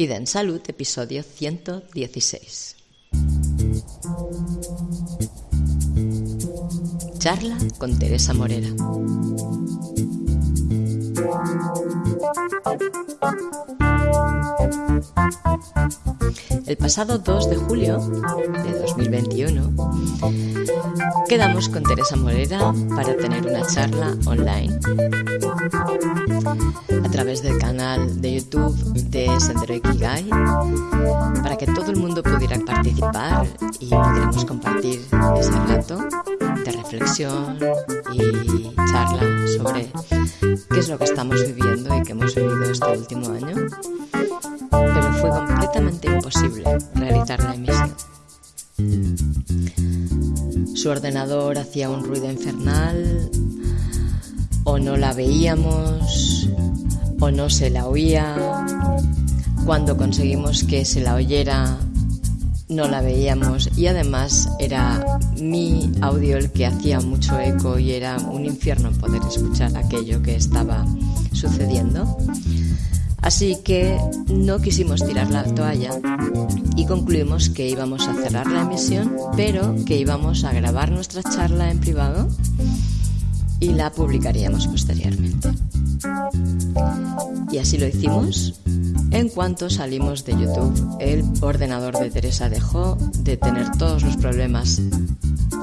Vida en Salud, episodio 116. Charla con Teresa Morera. El pasado 2 de julio de 2021 quedamos con Teresa Morera para tener una charla online a través del canal de YouTube de Sendero Ikigai para que todo el mundo pudiera participar y pudiéramos compartir ese rato de reflexión y charla sobre qué es lo que estamos viviendo y que hemos vivido este último año fue completamente imposible realizar la emisión. Su ordenador hacía un ruido infernal, o no la veíamos, o no se la oía. Cuando conseguimos que se la oyera, no la veíamos y además era mi audio el que hacía mucho eco y era un infierno poder escuchar aquello que estaba sucediendo. Así que no quisimos tirar la toalla y concluimos que íbamos a cerrar la emisión, pero que íbamos a grabar nuestra charla en privado y la publicaríamos posteriormente. Y así lo hicimos. En cuanto salimos de YouTube, el ordenador de Teresa dejó de tener todos los problemas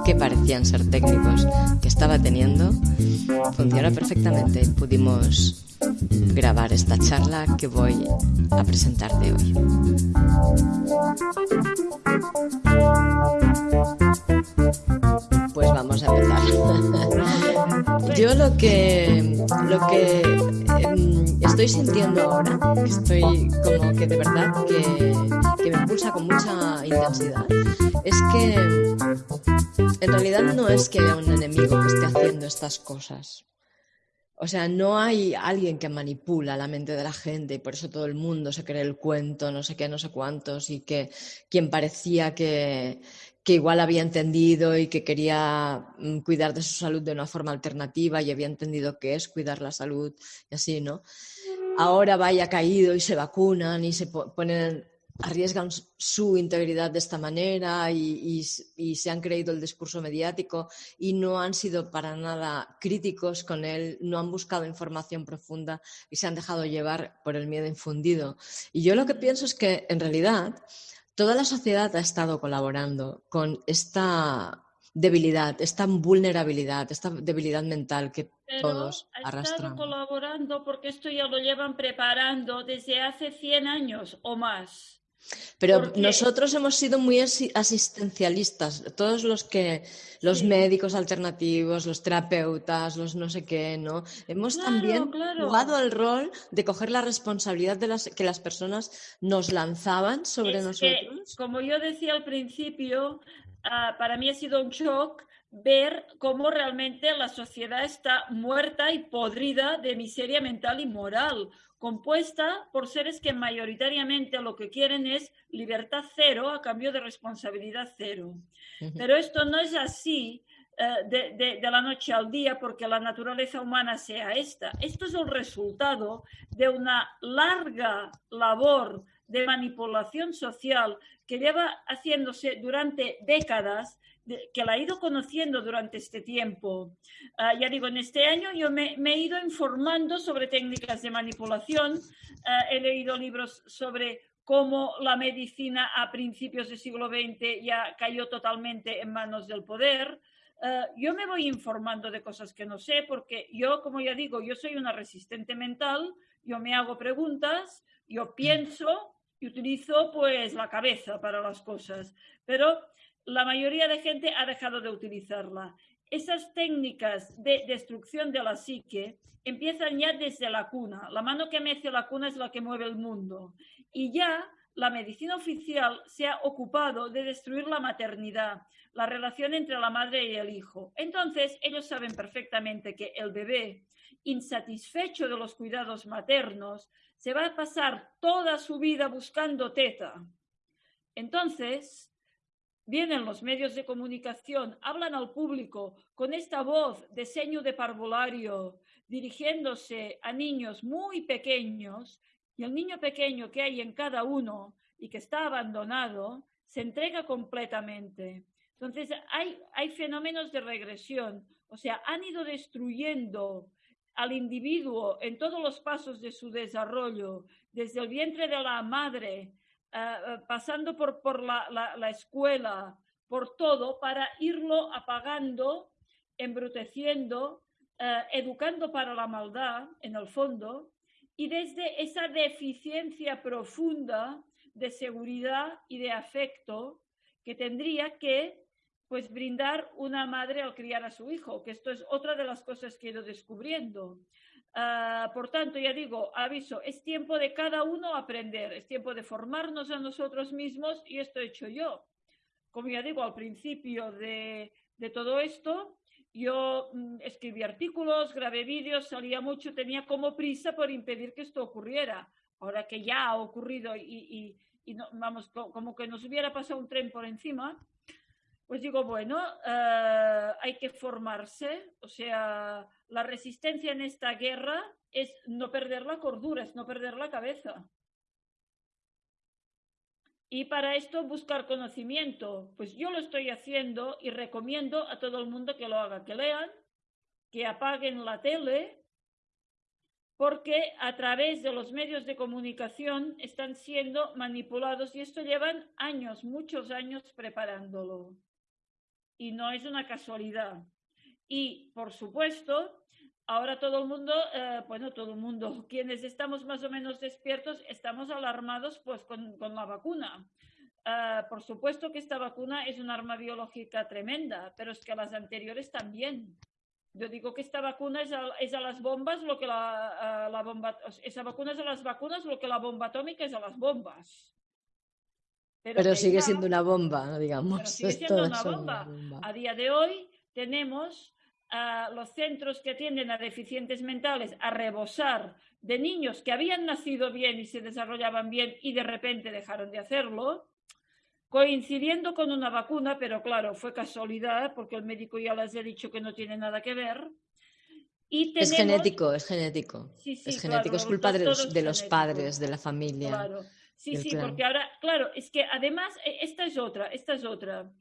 que parecían ser técnicos que estaba teniendo. Funcionó perfectamente. Pudimos grabar esta charla que voy a presentarte hoy. Pues vamos a empezar. Yo lo que, lo que em, estoy sintiendo ahora, estoy como que de verdad que, que me impulsa con mucha intensidad, es que en realidad no es que haya un enemigo que esté haciendo estas cosas. O sea, no hay alguien que manipula la mente de la gente y por eso todo el mundo se cree el cuento, no sé qué, no sé cuántos, y que quien parecía que, que igual había entendido y que quería mm, cuidar de su salud de una forma alternativa y había entendido qué es cuidar la salud y así, ¿no? Ahora vaya caído y se vacunan y se ponen arriesgan su integridad de esta manera y, se han creído el discurso mediático y no han sido para nada críticos con él, no han buscado información profunda y se han dejado llevar por el miedo infundido. Y yo lo que pienso es que en realidad toda la sociedad ha estado colaborando con esta debilidad, esta vulnerabilidad, esta debilidad mental que todos arrastramos. Ha estado colaborando porque esto ya lo llevan preparando desde hace 100 años o más. Pero nosotros hemos sido muy asistencialistas, todos los que, los médicos alternativos, los terapeutas, los no sé qué, ¿no? Hemos también jugado el rol de coger la responsabilidad de las que las personas nos lanzaban sobre nosotros. como yo decía al principio, ah, para mí ha sido un shock ver cómo realmente la sociedad está muerta y podrida de miseria mental y moral compuesta por seres que mayoritariamente lo que quieren es libertad cero a cambio de responsabilidad cero. Pero esto no es así eh, de, la noche al día porque la naturaleza humana sea esta. Esto es el resultado de una larga labor de manipulación social que lleva haciéndose durante décadas que la he ido conociendo durante este tiempo. Ah, ya digo, en este año yo me, he ido informando sobre técnicas de manipulación, ah, he leído libros sobre cómo la medicina a principios del siglo XX ya cayó totalmente en manos del poder. Ah, yo me voy informando de cosas que no sé porque yo, como ya digo, yo soy una resistente mental, yo me hago preguntas, yo pienso y utilizo pues la cabeza para las cosas, pero la mayoría de gente ha dejado de utilizarla. Esas técnicas de destrucción de la psique empiezan ya desde la cuna. La mano que mece la cuna es la que mueve el mundo. Y ya la medicina oficial se ha ocupado de destruir la maternidad, la relación entre la madre y el hijo. Entonces, ellos saben perfectamente que el bebé, insatisfecho de los cuidados maternos, se va a pasar toda su vida buscando teta. Entonces, vienen los medios de comunicación, hablan al público con esta voz de seño de parvulario, dirigiéndose a niños muy pequeños y el niño pequeño que hay en cada uno y que está abandonado se entrega completamente. Entonces, hay, hay fenómenos de regresión, o sea, han ido destruyendo al individuo en todos los pasos de su desarrollo, desde el vientre de la madre, eh, eh, pasando por, por la, la, escuela, por todo, para irlo apagando, embruteciendo, eh, educando para la maldad, en el fondo, y desde esa deficiencia profunda de seguridad y de afecto que tendría que pues brindar una madre al criar a su hijo, que esto es otra de las cosas que he ido descubriendo. Ah, por tanto, ya digo, aviso, es tiempo de cada uno aprender, es tiempo de formarnos a nosotros mismos y esto he hecho yo. Como ya digo, al principio de, de todo esto, yo mm, escribí artículos, grabé vídeos, salía mucho, tenía como prisa por impedir que esto ocurriera. Ahora que ya ha ocurrido y, y, no, vamos, como que nos hubiera pasado un tren por encima, pues digo, bueno, eh, hay que formarse, o sea, la resistencia en esta guerra es no perder la cordura, es no perder la cabeza. Y para esto buscar conocimiento, pues yo lo estoy haciendo y recomiendo a todo el mundo que lo haga, que lean, que apaguen la tele, porque a través de los medios de comunicación están siendo manipulados y esto llevan años, muchos años preparándolo y no es una casualidad. Y, por supuesto, ahora todo el mundo, eh, bueno, todo el mundo, quienes estamos más o menos despiertos, estamos alarmados pues con, con la vacuna. Eh, por supuesto que esta vacuna es un arma biológica tremenda, pero es que las anteriores también. Yo digo que esta vacuna es a, es a las bombas lo que la, la, bomba, esa vacuna es a las vacunas lo que la bomba atómica es a las bombas. Pero, sigue siendo una bomba, digamos. sigue siendo una bomba. A día de hoy tenemos a los centros que atienden a deficientes mentales a rebosar de niños que habían nacido bien y se desarrollaban bien y de repente dejaron de hacerlo, coincidiendo con una vacuna, pero claro, fue casualidad porque el médico ya les ha dicho que no tiene nada que ver. Y Es genético, es genético. es genético, es culpa de los, de los padres, de la familia. Claro. Sí, sí, porque ahora, claro, es que además, e, esta es otra, esta es otra.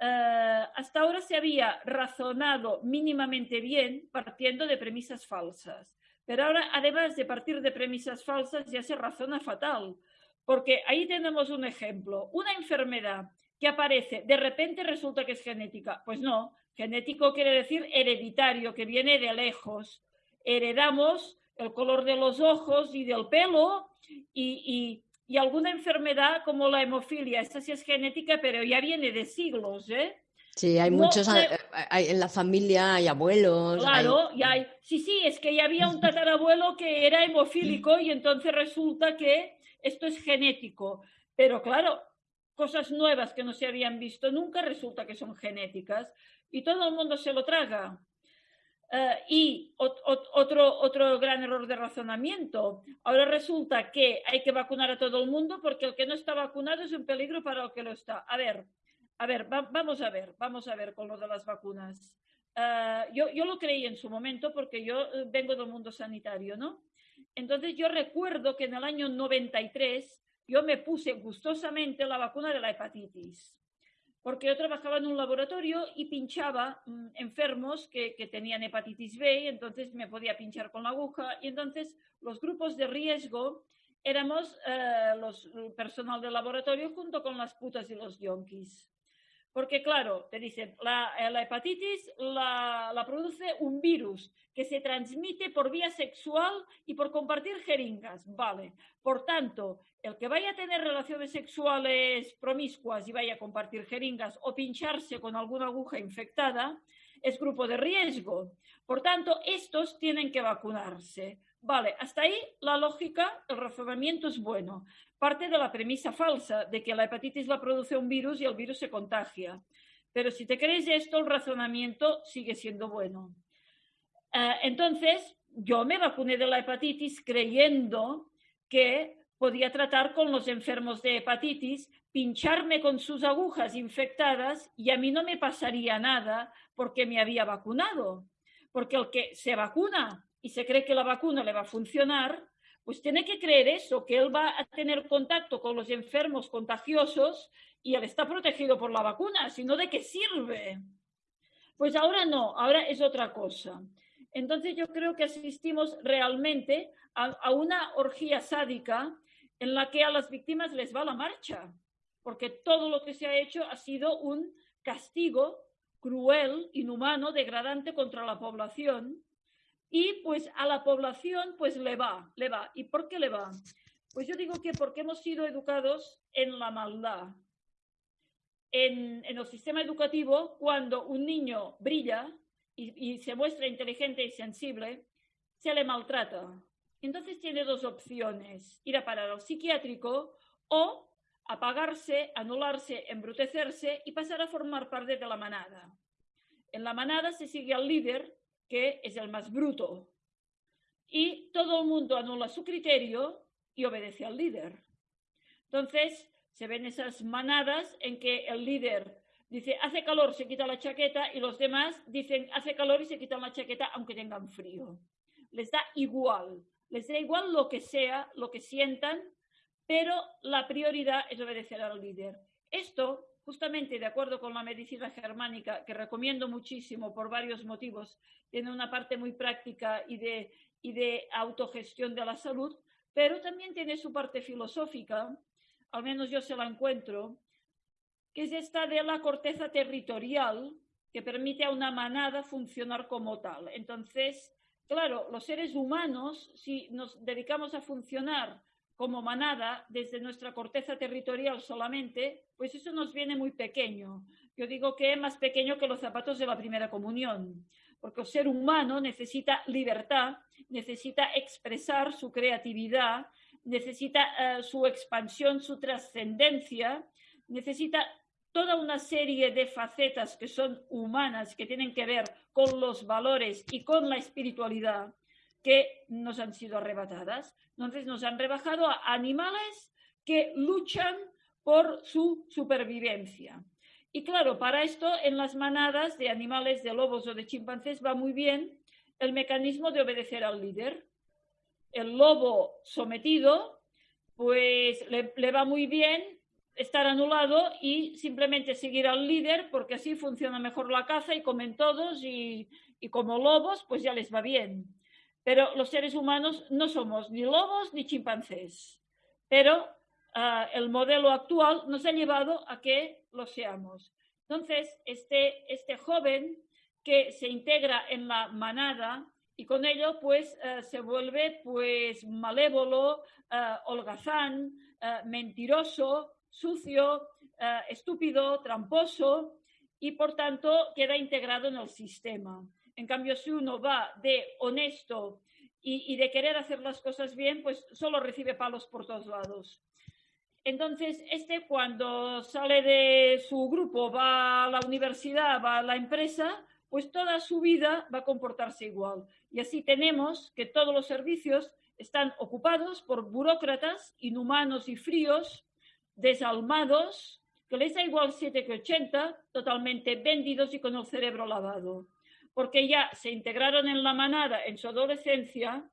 Eh, hasta ahora se había razonado mínimamente bien partiendo de premisas falsas, pero ahora, además de partir de premisas falsas, ya se razona fatal, porque ahí tenemos un ejemplo, una enfermedad que aparece, de repente resulta que es genética. Pues no, genético quiere decir hereditario, que viene de lejos. Heredamos el color de los ojos y del pelo y, y alguna enfermedad como la hemofilia, esta sí es genética, pero ya viene de siglos, ¿eh? Sí, hay muchos, eh, hay, en la familia hay abuelos. Claro, y hay, sí, sí, es que ya había un tatarabuelo que era hemofílico y entonces resulta que esto es genético. Pero claro, cosas nuevas que no se habían visto nunca resulta que son genéticas y todo el mundo se lo traga. Eh, y otro, otro gran error de razonamiento. Ahora resulta que hay que vacunar a todo el mundo porque el que no está vacunado es un peligro para el que lo está. A ver, a ver, vamos a ver, vamos a ver con lo de las vacunas. Eh, yo, yo lo creí en su momento porque yo eh, vengo del mundo sanitario, ¿no? Entonces yo recuerdo que en el año 93 yo me puse gustosamente la vacuna de la hepatitis porque yo trabajaba en un laboratorio y pinchaba mm, enfermos que, tenían hepatitis B, entonces me podía pinchar con la aguja, y entonces los grupos de riesgo éramos eh, los el personal del laboratorio junto con las putas y los yonkis. Porque claro, te dicen, la, eh, la hepatitis la, la, produce un virus que se transmite por vía sexual y por compartir jeringas. Vale. Por tanto, el que vaya a tener relaciones sexuales promiscuas y vaya a compartir jeringas o pincharse con alguna aguja infectada es grupo de riesgo. Por tanto, estos tienen que vacunarse. Vale, hasta ahí la lógica, el razonamiento es bueno. Parte de la premisa falsa de que la hepatitis la produce un virus y el virus se contagia. Pero si te crees esto, el razonamiento sigue siendo bueno. Eh, entonces, yo me vacuné de la hepatitis creyendo que podía tratar con los enfermos de hepatitis, pincharme con sus agujas infectadas y a mí no me pasaría nada porque me había vacunado. Porque el que se vacuna y se cree que la vacuna le va a funcionar, pues tiene que creer eso, que él va a tener contacto con los enfermos contagiosos y él está protegido por la vacuna, sino de qué sirve. Pues ahora no, ahora es otra cosa. Entonces yo creo que asistimos realmente a, una orgía sádica en la que a las víctimas les va la marcha, porque todo lo que se ha hecho ha sido un castigo cruel, inhumano, degradante contra la población. Y pues a la población pues le va, le va. ¿Y por qué le va? Pues yo digo que porque hemos sido educados en la maldad. En, el sistema educativo, cuando un niño brilla y se muestra inteligente y sensible, se le maltrata. Entonces tiene dos opciones, ir a parar al psiquiátrico o apagarse, anularse, embrutecerse y pasar a formar parte de la manada. En la manada se sigue al líder, que es el más bruto, y todo el mundo anula su criterio y obedece al líder. Entonces, se ven esas manadas en que el líder dice, hace calor, se quita la chaqueta, y los demás dicen, hace calor y se quitan la chaqueta aunque tengan frío. Les da igual les da igual lo que sea, lo que sientan, pero la prioridad es obedecer al líder. Esto, justamente de acuerdo con la medicina germánica, que recomiendo muchísimo por varios motivos, tiene una parte muy práctica y de, y de autogestión de la salud, pero también tiene su parte filosófica, al menos yo se la encuentro, que es esta de la corteza territorial que permite a una manada funcionar como tal. Entonces, Claro, los seres humanos, si nos dedicamos a funcionar como manada desde nuestra corteza territorial solamente, pues eso nos viene muy pequeño. Yo digo que es más pequeño que los zapatos de la primera comunión, porque el ser humano necesita libertad, necesita expresar su creatividad, necesita eh, su expansión, su trascendencia, necesita toda una serie de facetas que son humanas, que tienen que ver con los valores y con la espiritualidad que nos han sido arrebatadas. Entonces nos han rebajado a animales que luchan por su supervivencia. Y claro, para esto en las manadas de animales, de lobos o de chimpancés va muy bien el mecanismo de obedecer al líder. El lobo sometido, pues le, va muy bien estar anulado y simplemente seguir al líder porque así funciona mejor la caza y comen todos y, como lobos pues ya les va bien. Pero los seres humanos no somos ni lobos ni chimpancés. Pero ah, el modelo actual nos ha llevado a que lo seamos. Entonces, este, este joven que se integra en la manada y con ello pues ah, se vuelve pues malévolo, ah, holgazán, mentiroso, sucio, eh, estúpido, tramposo y por tanto queda integrado en el sistema. En cambio, si uno va de honesto y, de querer hacer las cosas bien, pues solo recibe palos por todos lados. Entonces, este cuando sale de su grupo, va a la universidad, va a la empresa, pues toda su vida va a comportarse igual. Y así tenemos que todos los servicios están ocupados por burócratas inhumanos y fríos desalmados, que les da igual 7 que 80, totalmente vendidos y con el cerebro lavado, porque ya se integraron en la manada en su adolescencia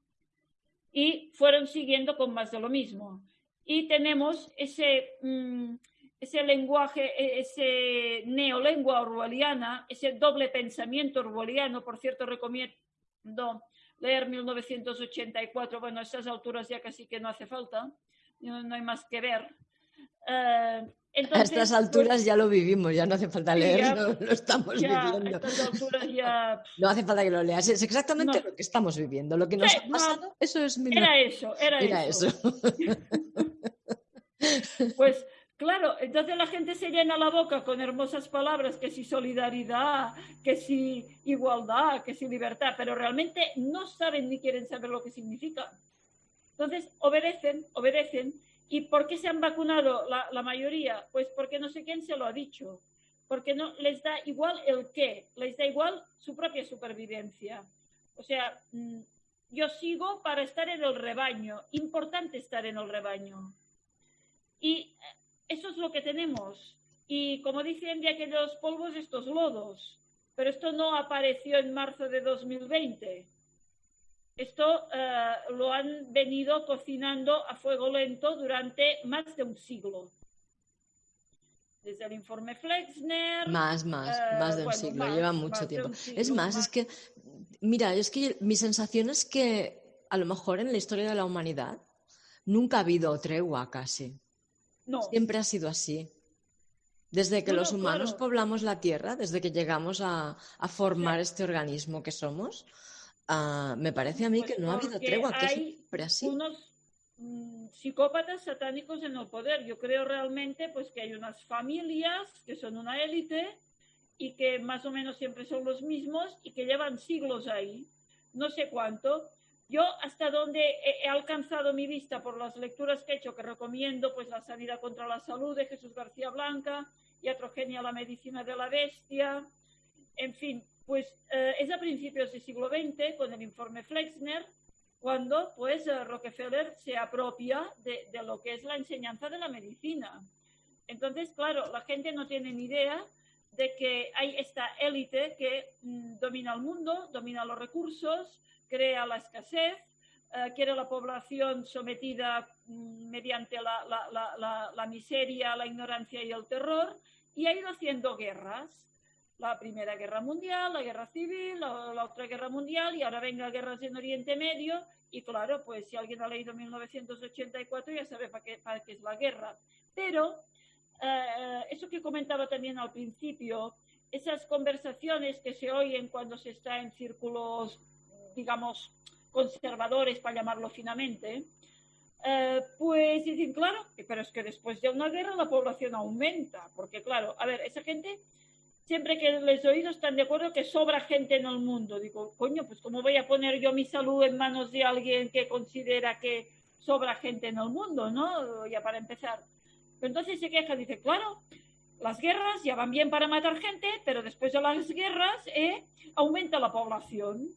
y fueron siguiendo con más de lo mismo. Y tenemos ese, mm, ese lenguaje, e, ese neolengua orwelliana, ese doble pensamiento orwelliano, por cierto, recomiendo leer 1984, bueno, a estas alturas ya casi que no hace falta, no hay más que ver, eh, a estas pues alturas ya lo vivimos, ya no hace falta leerlo, lo estamos viviendo. No hace falta que lo leas, es exactamente lo que estamos viviendo, lo que nos ha pasado, eso es mi... Era eso, era, eso. pues claro, entonces la gente se llena la boca con hermosas palabras, que si solidaridad, que si igualdad, que si libertad, pero realmente no saben ni quieren saber lo que significa. Entonces obedecen, obedecen ¿Y por qué se han vacunado la, mayoría? Pues porque no sé quién se lo ha dicho. Porque no les da igual el qué, les da igual su propia supervivencia. O sea, mm, yo sigo para estar en el rebaño. Importante estar en el rebaño. Y eso es lo que tenemos. Y como dicen de aquellos polvos, estos lodos. Pero esto no apareció en marzo de 2020. Esto eh, lo han venido cocinando a fuego lento durante más de un siglo. Desde el informe Flexner. Más, más, eh, más de un siglo, lleva mucho tiempo. es más, es que, mira, es que mi sensación es que a lo mejor en la historia de la humanidad nunca ha habido tregua casi. No. Siempre ha sido así. Desde que los humanos poblamos la Tierra, desde que llegamos a, formar este organismo que somos, ah, me parece a mí que no ha habido tregua, que siempre así. Unos mm, psicópatas satánicos en el poder. Yo creo realmente pues, que hay unas familias que son una élite y que más o menos siempre son los mismos y que llevan siglos ahí, no sé cuánto. Yo hasta donde he, alcanzado mi vista por las lecturas que he hecho, que recomiendo, pues La sanidad contra la salud de Jesús García Blanca, iatrogenia, la medicina de la bestia, en fin, pues eh, es a principios del siglo XX, con el informe Flexner, cuando pues eh, Rockefeller se apropia de, lo que es la enseñanza de la medicina. Entonces, claro, la gente no tiene ni idea de que hay esta élite que mm, domina el mundo, domina los recursos, crea la escasez, eh, quiere la población sometida mm, mediante la, miseria, la ignorancia y el terror, y ha ido haciendo guerras. La Primera Guerra Mundial, la Guerra Civil, la, otra Guerra Mundial, y ahora venga guerras en Oriente Medio, y claro, pues si alguien ha leído 1984 ya sabe para qué, para qué es la guerra. Pero eh, eso que comentaba también al principio, esas conversaciones que se oyen cuando se está en círculos, digamos, conservadores, para llamarlo finamente, eh, pues dicen, claro, pero es que después de una guerra la población aumenta, porque claro, a ver, esa gente, siempre que les he están de acuerdo que sobra gente en el mundo. Digo, coño, pues ¿cómo voy a poner yo mi salud en manos de alguien que considera que sobra gente en el mundo, ¿no? Ya para empezar. Entonces se queja, dice, claro, las guerras ya van bien para matar gente, pero después de las guerras eh, aumenta la población.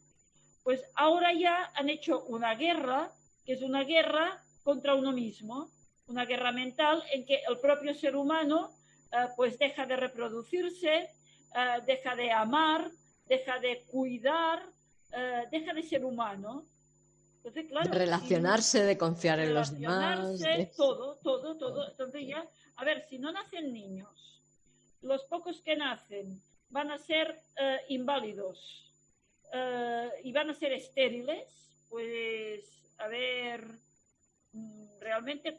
Pues ahora ya han hecho una guerra, que es una guerra contra uno mismo, una guerra mental en que el propio ser humano pues deja de reproducirse, eh, deja de amar, deja de cuidar, eh, deja de ser humano. Entonces, claro, de relacionarse, de confiar en los demás. Todo, todo, todo. Entonces ya, a ver, si no nacen niños, los pocos que nacen van a ser inválidos, uh, y van a ser estériles, pues a ver, mm, realmente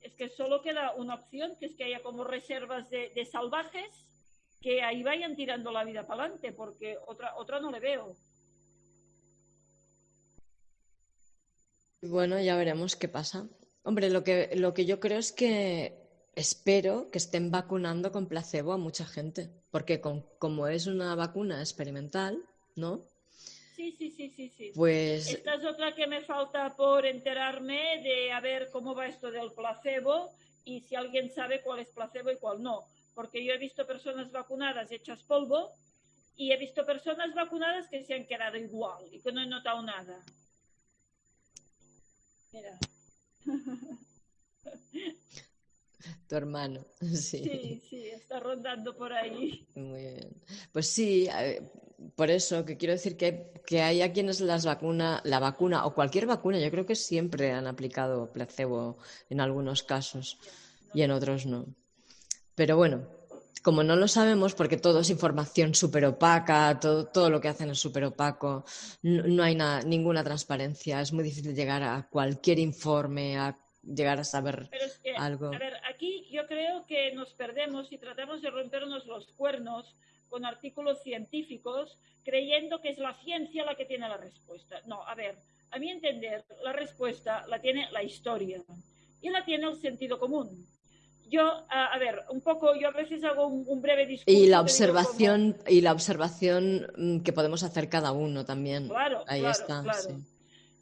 es que solo queda una opción, que es que haya como reservas de, salvajes que ahí vayan tirando la vida para adelante, porque otra, otra no le veo. Bueno, ya veremos qué pasa. Hombre, lo que, lo que yo creo es que espero que estén vacunando con placebo a mucha gente, porque como es una vacuna experimental, ¿no? Sí, sí, sí, sí, sí. Pues... Esta es otra que me falta por enterarme de a ver cómo va esto del placebo y si alguien sabe cuál es placebo y cuál no. Porque yo he visto personas vacunadas hechas polvo y he visto personas vacunadas que se han quedado igual y que no he notado nada. Mira. Tu hermano, sí. Sí, sí, está rondando por ahí. Muy bien. Pues sí, por eso que quiero decir que, que hay a quienes las vacuna, la vacuna o cualquier vacuna, yo creo que siempre han aplicado placebo en algunos casos y en otros no. Pero bueno, como no lo sabemos, porque todo es información súper opaca, todo, todo, lo que hacen es súper opaco, no, hay ninguna transparencia, es muy difícil llegar a cualquier informe, a llegar a saber algo. A ver, aquí yo creo que nos perdemos y tratamos de rompernos los cuernos con artículos científicos creyendo que es la ciencia la que tiene la respuesta. No, a ver, a mi entender, la respuesta la tiene la historia y la tiene el sentido común. Yo, a, ver, un poco, yo a veces hago un, breve discurso. Y la observación, y la observación mm, que podemos hacer cada uno también. Claro, Ahí está.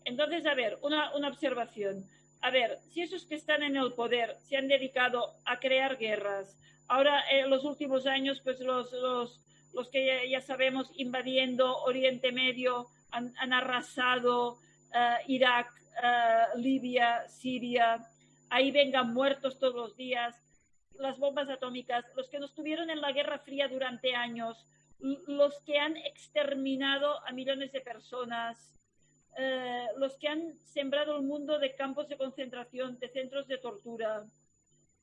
Entonces, a ver, una, una observación. A ver, si esos que están en el poder se han dedicado a crear guerras, Ahora, en los últimos años, pues los, los, los que ya, sabemos invadiendo Oriente Medio han, arrasado eh, Irak, eh, Libia, Siria. Ahí vengan muertos todos los días. Las bombas atómicas, los que nos tuvieron en la Guerra Fría durante años, los que han exterminado a millones de personas, eh, los que han sembrado el mundo de campos de concentración, de centros de tortura.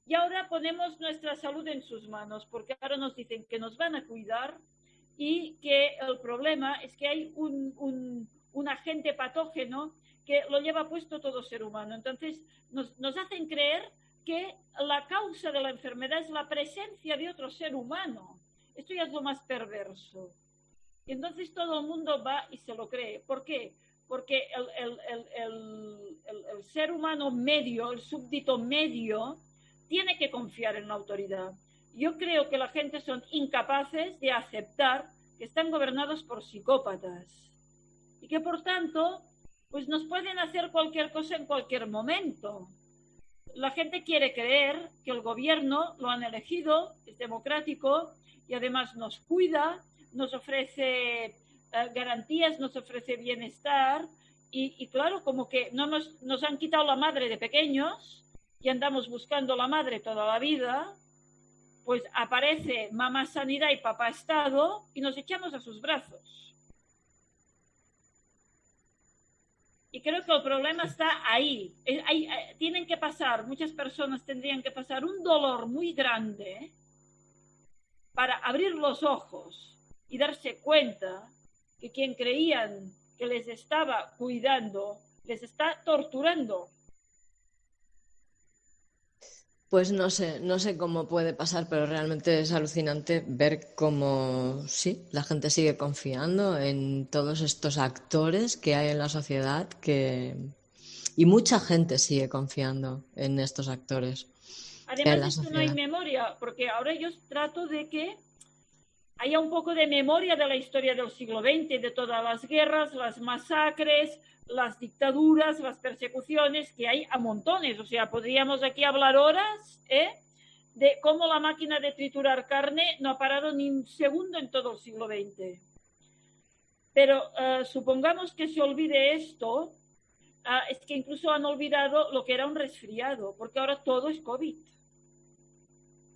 Y ahora ponemos nuestra salud en sus manos, porque ahora nos dicen que nos van a cuidar y que el problema es que hay un, un, un agente patógeno que lo lleva puesto todo ser humano. Entonces, nos, nos hacen creer que la causa de la enfermedad es la presencia de otro ser humano. Esto ya es lo más perverso. Y entonces todo el mundo va y se lo cree. ¿Por qué? Porque el, el, el, el, ser humano medio, el súbdito medio, tiene que confiar en la autoridad. Yo creo que la gente son incapaces de aceptar que están gobernados por psicópatas y que por tanto pues nos pueden hacer cualquier cosa en cualquier momento. La gente quiere creer que el gobierno lo han elegido, es democrático y además nos cuida, nos ofrece eh, garantías, nos ofrece bienestar y, claro, como que no nos han quitado la madre de pequeños y andamos buscando la madre toda la vida, pues aparece mamá sanidad y papá estado y nos echamos a sus brazos. Y creo que el problema está ahí. Hay, eh, tienen que pasar, muchas personas tendrían que pasar un dolor muy grande para abrir los ojos y darse cuenta que quien creían que les estaba cuidando les está torturando. Pues no sé, no sé cómo puede pasar, pero realmente es alucinante ver cómo sí, la gente sigue confiando en todos estos actores que hay en la sociedad que y mucha gente sigue confiando en estos actores. Además es que no hay memoria, porque ahora yo trato de que haya un poco de memoria de la historia del siglo XX, de todas las guerras, las masacres, las dictaduras, las persecuciones que hay a montones. O sea, podríamos aquí hablar horas ¿eh? de cómo la máquina de triturar carne no ha parado ni un segundo en todo el siglo XX. Pero uh, supongamos que se olvide esto, uh, es que incluso han olvidado lo que era un resfriado, porque ahora todo es COVID.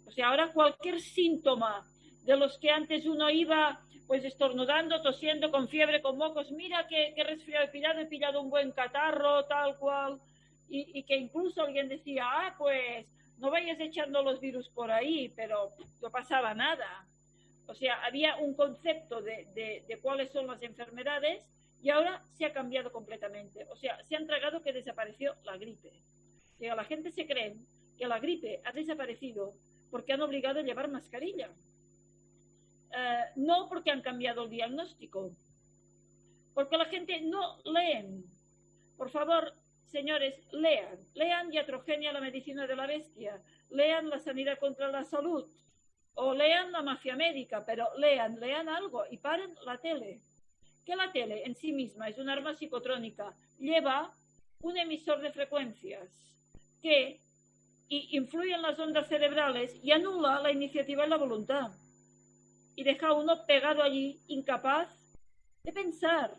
O sea, ahora cualquier síntoma de los que antes uno iba pues estornudando, tosiendo, con fiebre, con mocos, mira qué, resfriado he pillado, he pillado un buen catarro, tal cual, y, y, que incluso alguien decía, ah, pues no vayas echando los virus por ahí, pero no pasaba nada. O sea, había un concepto de, de, de cuáles son las enfermedades y ahora se ha cambiado completamente. O sea, se han tragado que desapareció la gripe. O sea, la gente se cree que la gripe ha desaparecido porque han obligado a llevar mascarilla. Uh, no porque han cambiado el diagnóstico, porque la gente no leen. Por favor, señores, lean, lean Iatrogenia, la medicina de la bestia, lean la sanidad contra la salud, o lean la mafia médica, pero lean, lean algo y paren la tele. Que la tele en sí misma? Es un arma psicotrónica, lleva un emisor de frecuencias que influye en las ondas cerebrales y anula la iniciativa y la voluntad y deja uno pegado allí, incapaz de pensar.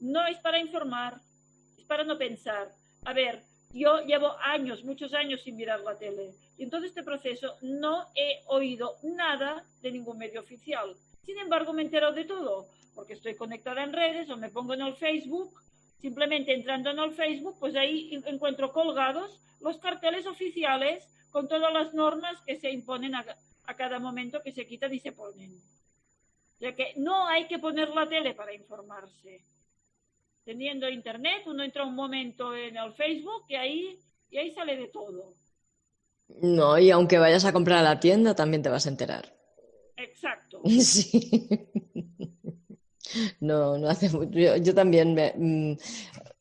No es para informar, es para no pensar. A ver, yo llevo años, muchos años sin mirar la tele y en todo este proceso no he oído nada de ningún medio oficial. Sin embargo, me he enterado de todo, porque estoy conectada en redes o me pongo en el Facebook. Simplemente entrando en el Facebook, pues ahí encuentro colgados los carteles oficiales con todas las normas que se imponen a, a cada momento que se quitan y se ponen. O sea que no hay que poner la tele para informarse. Teniendo internet, uno entra un momento en el Facebook y ahí, y ahí sale de todo. No, y aunque vayas a comprar a la tienda, también te vas a enterar. Exacto. Sí. No, no hace mucho. Yo, yo también me,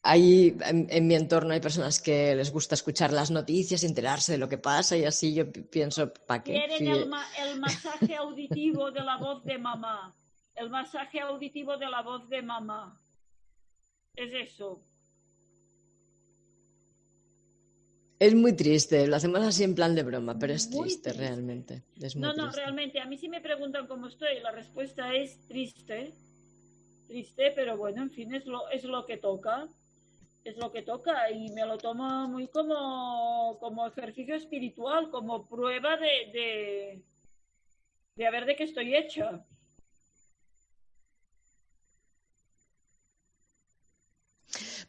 hay, en, en, mi entorno hay personas que les gusta escuchar las noticias, enterarse de lo que pasa y así yo pienso, ¿para qué? Quieren sí. el, ma el masaje auditivo de la voz de mamá. El masaje auditivo de la voz de mamá. Es eso. Es muy triste, lo hacemos así en plan de broma, pero es triste, triste. realmente. Es no, no, triste. realmente. A mí sí me preguntan cómo estoy, la respuesta es triste. Triste, pero bueno, en fin, es lo, es lo que toca es lo que toca y me lo tomo muy como, como ejercicio espiritual, como prueba de, de, de a ver de qué estoy hecha.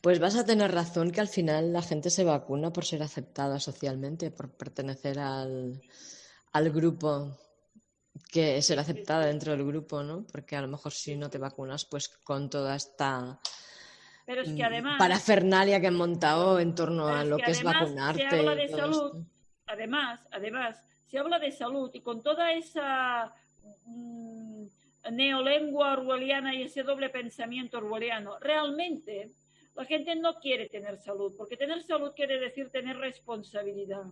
Pues vas a tener razón que al final la gente se vacuna por ser aceptada socialmente, por pertenecer al, al grupo que ser aceptada dentro del grupo, ¿no? Porque a lo mejor si no te vacunas, pues con toda esta Pero es que mm, además, parafernalia que han montado en torno a lo que, es vacunarte. Se habla de salud, además, además, se habla de salud y con toda esa mm, neolengua orwelliana y ese doble pensamiento orwelliano, realmente la gente no quiere tener salud, porque tener salud quiere decir tener responsabilidad.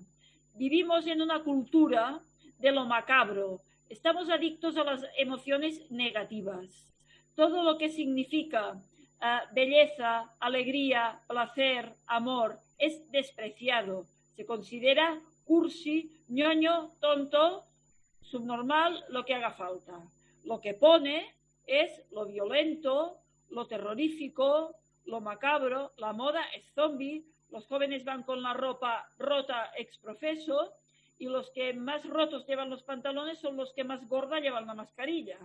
Vivimos en una cultura de lo macabro, Estamos adictos a las emociones negativas. Todo lo que significa ah, belleza, alegría, placer, amor, es despreciado. Se considera cursi, ñoño, tonto, subnormal, lo que haga falta. Lo que pone es lo violento, lo terrorífico, lo macabro, la moda es zombie, los jóvenes van con la ropa rota exprofeso y los que más rotos llevan los pantalones son los que más gorda llevan la mascarilla.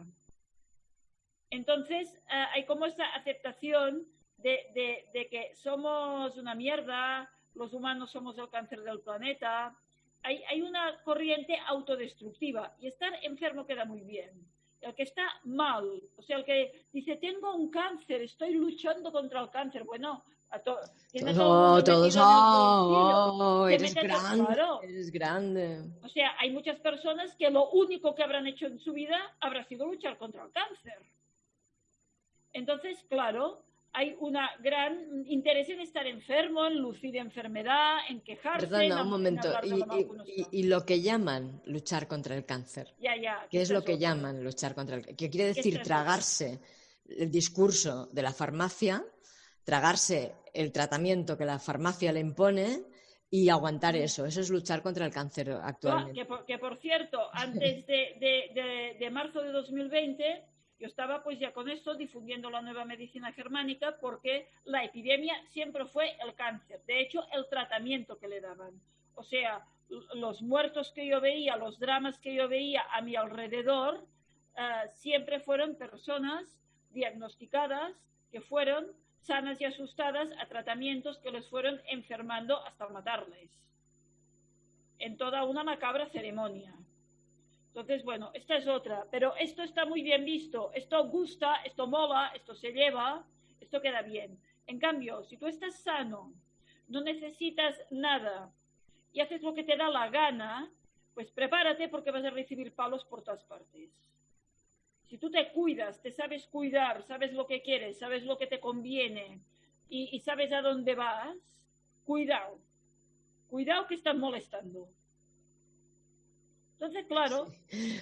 Entonces, eh, hay como esa aceptación de, que somos una mierda, los humanos somos el cáncer del planeta. Hay, hay una corriente autodestructiva y estar enfermo queda muy bien. El que está mal, o sea, el que dice, tengo un cáncer, estoy luchando contra el cáncer. Bueno, no, todos, oh, eres grande, eres grande. O sea, hay muchas personas que lo único que habrán hecho en su vida habrá sido luchar contra el cáncer. Entonces, claro, hay un gran interés en estar enfermo, en lucir enfermedad, en quejarse. Perdona, un momento. y, lo que llaman luchar contra el cáncer. Ya, ya. ¿Qué es lo que llaman luchar contra el cáncer? ¿Qué quiere decir tragarse el discurso de la farmacia? tragarse el tratamiento que la farmacia le impone y aguantar eso. Eso es luchar contra el cáncer actualmente. que, por, cierto, antes de, marzo de 2020, yo estaba pues ya con esto difundiendo la nueva medicina germánica porque la epidemia siempre fue el cáncer. De hecho, el tratamiento que le daban. O sea, los muertos que yo veía, los dramas que yo veía a mi alrededor, eh, siempre fueron personas diagnosticadas que fueron sanas y asustadas a tratamientos que les fueron enfermando hasta matarles. En toda una macabra ceremonia. Entonces, bueno, esta es otra. Pero esto está muy bien visto. Esto gusta, esto mola, esto se lleva, esto queda bien. En cambio, si tú estás sano, no necesitas nada y haces lo que te da la gana, pues prepárate porque vas a recibir palos por todas partes. Si tú te cuidas, te sabes cuidar, sabes lo que quieres, sabes lo que te conviene y, sabes a dónde vas, cuidado. Cuidado que estás molestando. Entonces, claro.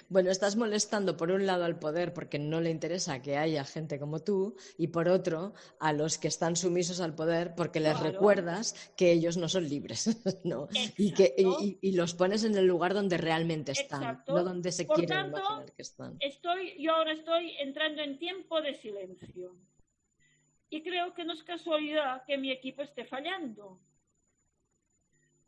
Bueno, estás molestando por un lado al poder porque no le interesa que haya gente como tú y por otro a los que están sumisos al poder porque les recuerdas que ellos no son libres, ¿no? Y que y, los pones en el lugar donde realmente están, no donde se quieren imaginar que están. Estoy, yo ahora estoy entrando en tiempo de silencio y creo que no es casualidad que mi equipo esté fallando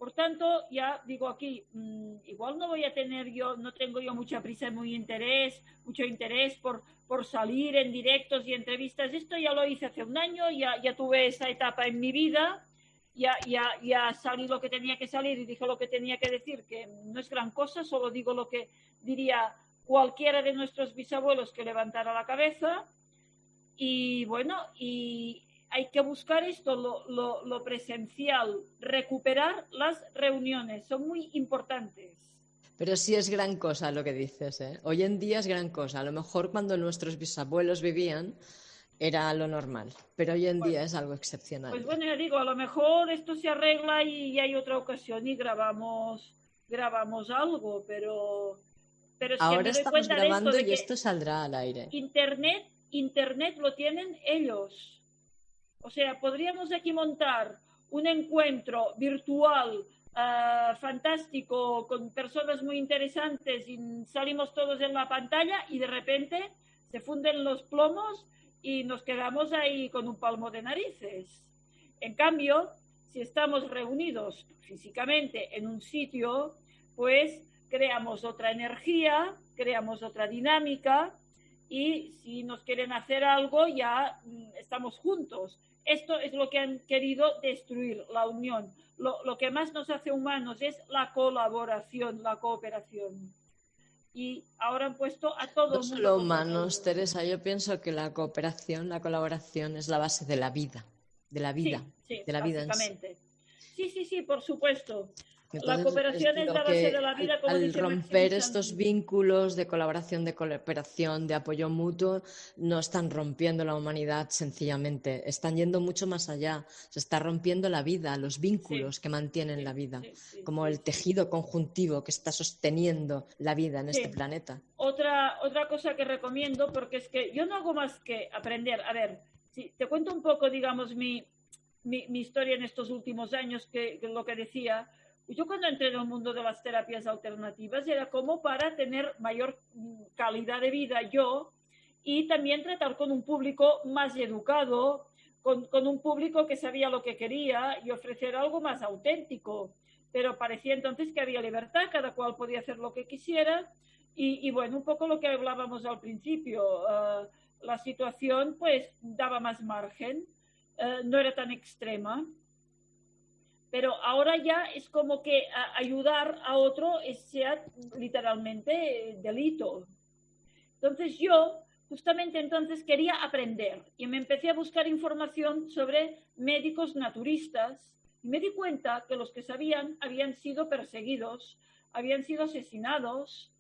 por tanto, ya digo aquí, mm, igual no voy a tener yo, no tengo yo mucha prisa, muy interés, mucho interés por, por salir en directos y entrevistas. Esto ya lo hice hace un año, ya, ya tuve esa etapa en mi vida, ya, ya, ya salí lo que tenía que salir y dije lo que tenía que decir, que no es gran cosa, solo digo lo que diría cualquiera de nuestros bisabuelos que levantara la cabeza. Y bueno, y hay que buscar esto, lo, presencial, recuperar las reuniones, son muy importantes. Pero sí es gran cosa lo que dices, ¿eh? Hoy en día es gran cosa. A lo mejor cuando nuestros bisabuelos vivían era lo normal, pero hoy en día es algo excepcional. Pues bueno, ya digo, a lo mejor esto se arregla y, hay otra ocasión y grabamos, grabamos algo, pero... pero Ahora estamos grabando y esto saldrá al aire. Internet, Internet lo tienen ellos o sea, podríamos aquí montar un encuentro virtual ah, fantástico con personas muy interesantes y salimos todos en la pantalla y de repente se funden los plomos y nos quedamos ahí con un palmo de narices. En cambio, si estamos reunidos físicamente en un sitio, pues creamos otra energía, creamos otra dinámica y si nos quieren hacer algo ya mm, estamos juntos esto es lo que han querido destruir, la unión. Lo, lo que más nos hace humanos es la colaboración, la cooperación y ahora han puesto a todos. No solo humanos, Teresa, yo pienso que la cooperación, la colaboración es la base de la vida, de la vida, sí, de la vida. Sí, sí, sí, por supuesto la cooperación es, la base de la vida. Como al, romper estos vínculos de colaboración, de cooperación, de apoyo mutuo, no están rompiendo la humanidad sencillamente, están yendo mucho más allá. Se está rompiendo la vida, los vínculos que mantienen la vida, como el tejido conjuntivo que está sosteniendo la vida en este planeta. Otra, otra cosa que recomiendo, porque es que yo no hago más que aprender. A ver, si te cuento un poco, digamos, mi, mi, historia en estos últimos años, que lo que decía yo cuando entré en el mundo de las terapias alternativas era como para tener mayor calidad de vida yo y también tratar con un público más educado, con, con, un público que sabía lo que quería y ofrecer algo más auténtico. Pero parecía entonces que había libertad, cada cual podía hacer lo que quisiera y, y bueno, un poco lo que hablábamos al principio, uh, la situación pues daba más margen, uh, no era tan extrema pero ahora ya es como que ayudar a otro sea literalmente delito. Entonces yo justamente entonces quería aprender y me empecé a buscar información sobre médicos naturistas y me di cuenta que los que sabían habían sido perseguidos, habían sido asesinados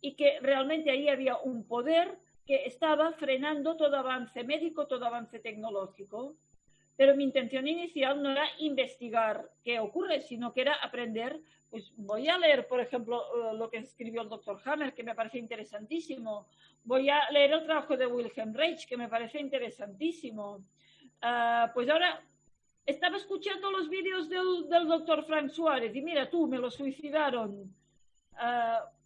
y que realmente ahí había un poder que estaba frenando todo avance médico, todo avance tecnológico. Pero mi intención inicial no era investigar qué ocurre, sino que era aprender. Pues voy a leer, por ejemplo, eh, lo que escribió el doctor Hammer, que me parece interesantísimo. Voy a leer el trabajo de Wilhelm Reich, que me parece interesantísimo. Ah, pues ahora estaba escuchando los vídeos del, del, doctor Frank Suárez y mira tú, me lo suicidaron. Uh,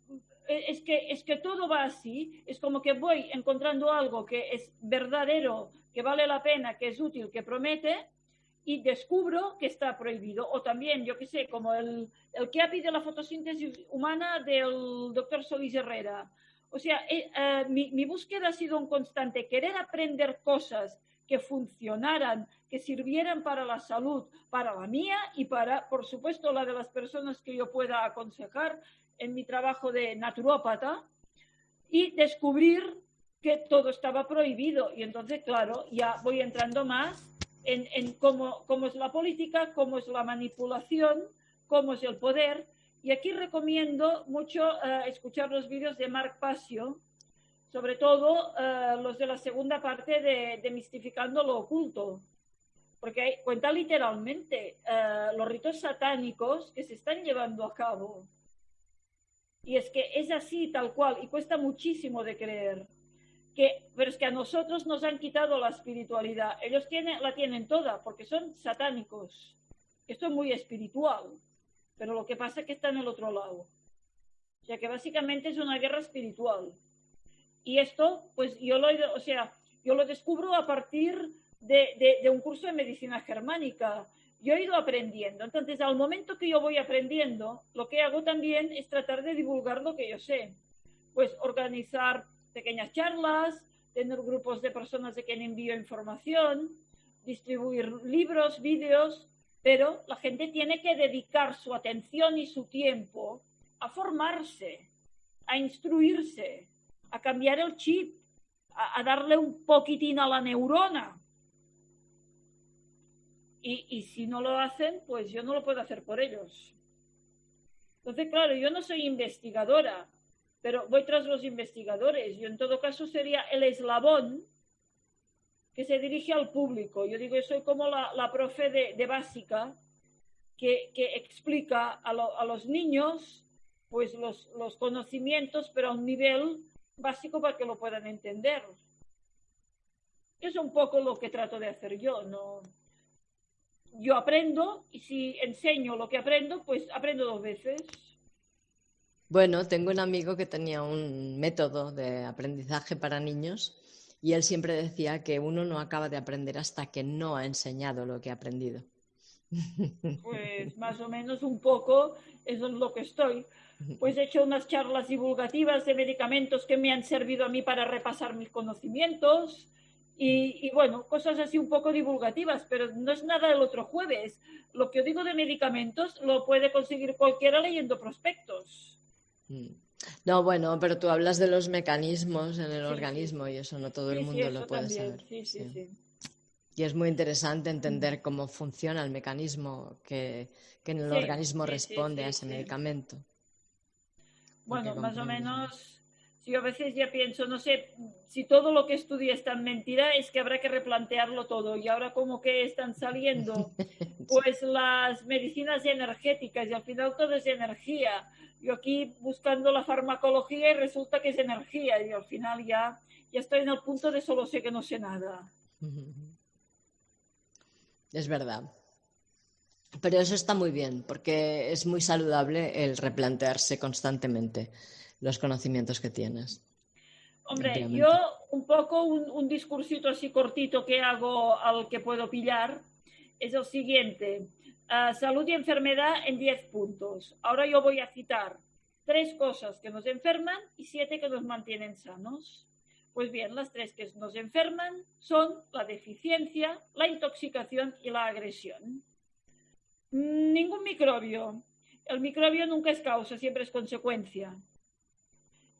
es que, es que todo va así, es como que voy encontrando algo que es verdadero, que vale la pena, que es útil, que promete, y descubro que está prohibido. O también, yo qué sé, como el, el ha pedido la fotosíntesis humana del doctor Solís Herrera. O sea, eh, eh, mi, mi búsqueda ha sido un constante, querer aprender cosas que funcionaran, que sirvieran para la salud, para la mía y para, por supuesto, la de las personas que yo pueda aconsejar en mi trabajo de naturópata y descubrir que todo estaba prohibido. Y entonces, claro, ya voy entrando más en, en cómo, cómo, es la política, cómo es la manipulación, cómo es el poder. Y aquí recomiendo mucho uh, escuchar los vídeos de Mark Pasio, sobre todo uh, los de la segunda parte de, de, Mistificando lo Oculto, porque cuenta literalmente uh, los ritos satánicos que se están llevando a cabo. Y es que es así, tal cual, y cuesta muchísimo de creer que, pero es que a nosotros nos han quitado la espiritualidad. Ellos tienen, la tienen toda porque son satánicos. Esto es muy espiritual, pero lo que pasa es que está en el otro lado. O sea que básicamente es una guerra espiritual. Y esto, pues yo lo, o sea, yo lo descubro a partir de, de, de un curso de medicina germánica. Yo he ido aprendiendo. Entonces, al momento que yo voy aprendiendo, lo que hago también es tratar de divulgar lo que yo sé. Pues organizar pequeñas charlas, tener grupos de personas de quien envío información, distribuir libros, vídeos, pero la gente tiene que dedicar su atención y su tiempo a formarse, a instruirse, a cambiar el chip, a, a darle un poquitín a la neurona. Y, si no lo hacen, pues yo no lo puedo hacer por ellos. Entonces, claro, yo no soy investigadora, pero voy tras los investigadores. Yo en todo caso sería el eslabón que se dirige al público. Yo digo, yo soy como la, la profe de, de básica que, que explica a, lo, a, los niños pues los, los conocimientos, pero a un nivel básico para que lo puedan entender. Es un poco lo que trato de hacer yo, ¿no? Yo aprendo y si enseño lo que aprendo, pues aprendo dos veces. Bueno, tengo un amigo que tenía un método de aprendizaje para niños y él siempre decía que uno no acaba de aprender hasta que no ha enseñado lo que ha aprendido. Pues más o menos un poco eso es lo que estoy. Pues he hecho unas charlas divulgativas de medicamentos que me han servido a mí para repasar mis conocimientos Y, bueno, cosas así un poco divulgativas, pero no es nada el otro jueves. Lo que yo digo de medicamentos lo puede conseguir cualquiera leyendo prospectos. Mm. No, bueno, pero tú hablas de los mecanismos en el organismo y eso no todo el mundo lo puede saber. Y es muy interesante entender cómo funciona el mecanismo que, en el organismo responde a ese medicamento. Bueno, más o menos si a veces ya pienso, no sé, si todo lo que estudia es tan mentira, es que habrá que replantearlo todo. Y ahora como que están saliendo pues las medicinas energéticas y al final todo es energía. Yo aquí buscando la farmacología y resulta que es energía y al final ya, ya estoy en el punto de solo sé que no sé nada. Es verdad. Pero eso está muy bien porque es muy saludable el replantearse constantemente los conocimientos que tienes. Hombre, yo un poco un, discursito así cortito que hago al que puedo pillar es el siguiente. Ah, salud y enfermedad en 10 puntos. Ahora yo voy a citar tres cosas que nos enferman y siete que nos mantienen sanos. Pues bien, las tres que nos enferman son la deficiencia, la intoxicación y la agresión. Ningún microbio. El microbio nunca es causa, siempre es consecuencia.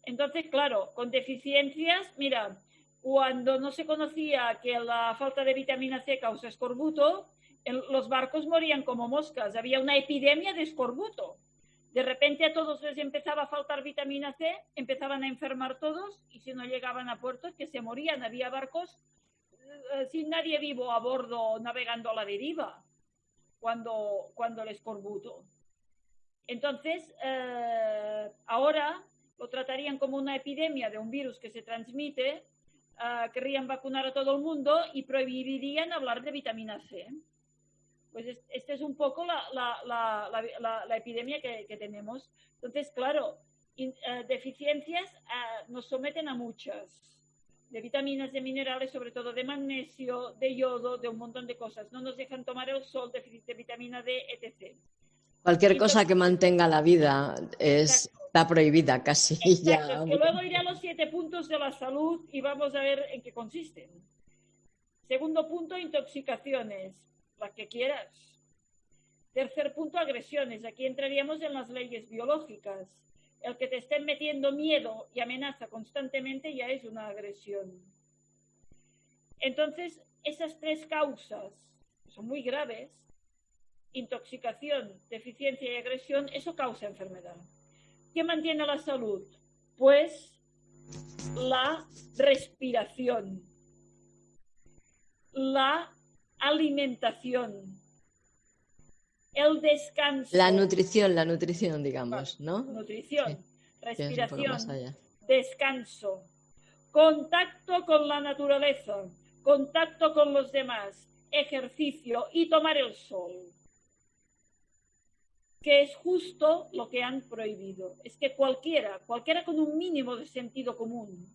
Entonces, claro, con deficiencias, mira, cuando no se conocía que la falta de vitamina C causa escorbuto, los barcos morían como moscas, había una epidemia de escorbuto. De repente a todos les empezaba a faltar vitamina C, empezaban a enfermar todos y si no llegaban a puerto que se morían. Había barcos eh, sin nadie vivo a bordo navegando a la deriva cuando, cuando el escorbuto. Entonces, eh, ahora lo tratarían como una epidemia de un virus que se transmite, uh, querrían vacunar a todo el mundo y prohibirían hablar de vitamina C. Pues esta es un poco la, la, la, la epidemia que, que, tenemos. Entonces, claro, in, uh, deficiencias uh, nos someten a muchas de vitaminas, de minerales, sobre todo de magnesio, de yodo, de un montón de cosas. No nos dejan tomar el sol, déficit de vitamina D, etc. Cualquier cosa que mantenga la vida es, está prohibida casi. Ya. luego iré a los siete puntos de la salud y vamos a ver en qué consisten. Segundo punto, intoxicaciones, las que quieras. Tercer punto, agresiones. Aquí entraríamos en las leyes biológicas. El que te estén metiendo miedo y amenaza constantemente ya es una agresión. Entonces, esas tres causas son muy graves intoxicación, deficiencia y agresión, eso causa enfermedad. ¿Qué mantiene la salud? Pues la respiración, la alimentación, el descanso. La nutrición, la nutrición, digamos, ¿no? Nutrición, respiración, descanso, contacto con la naturaleza, contacto con los demás, ejercicio y tomar el sol que es justo lo que han prohibido. Es que cualquiera, cualquiera con un mínimo de sentido común,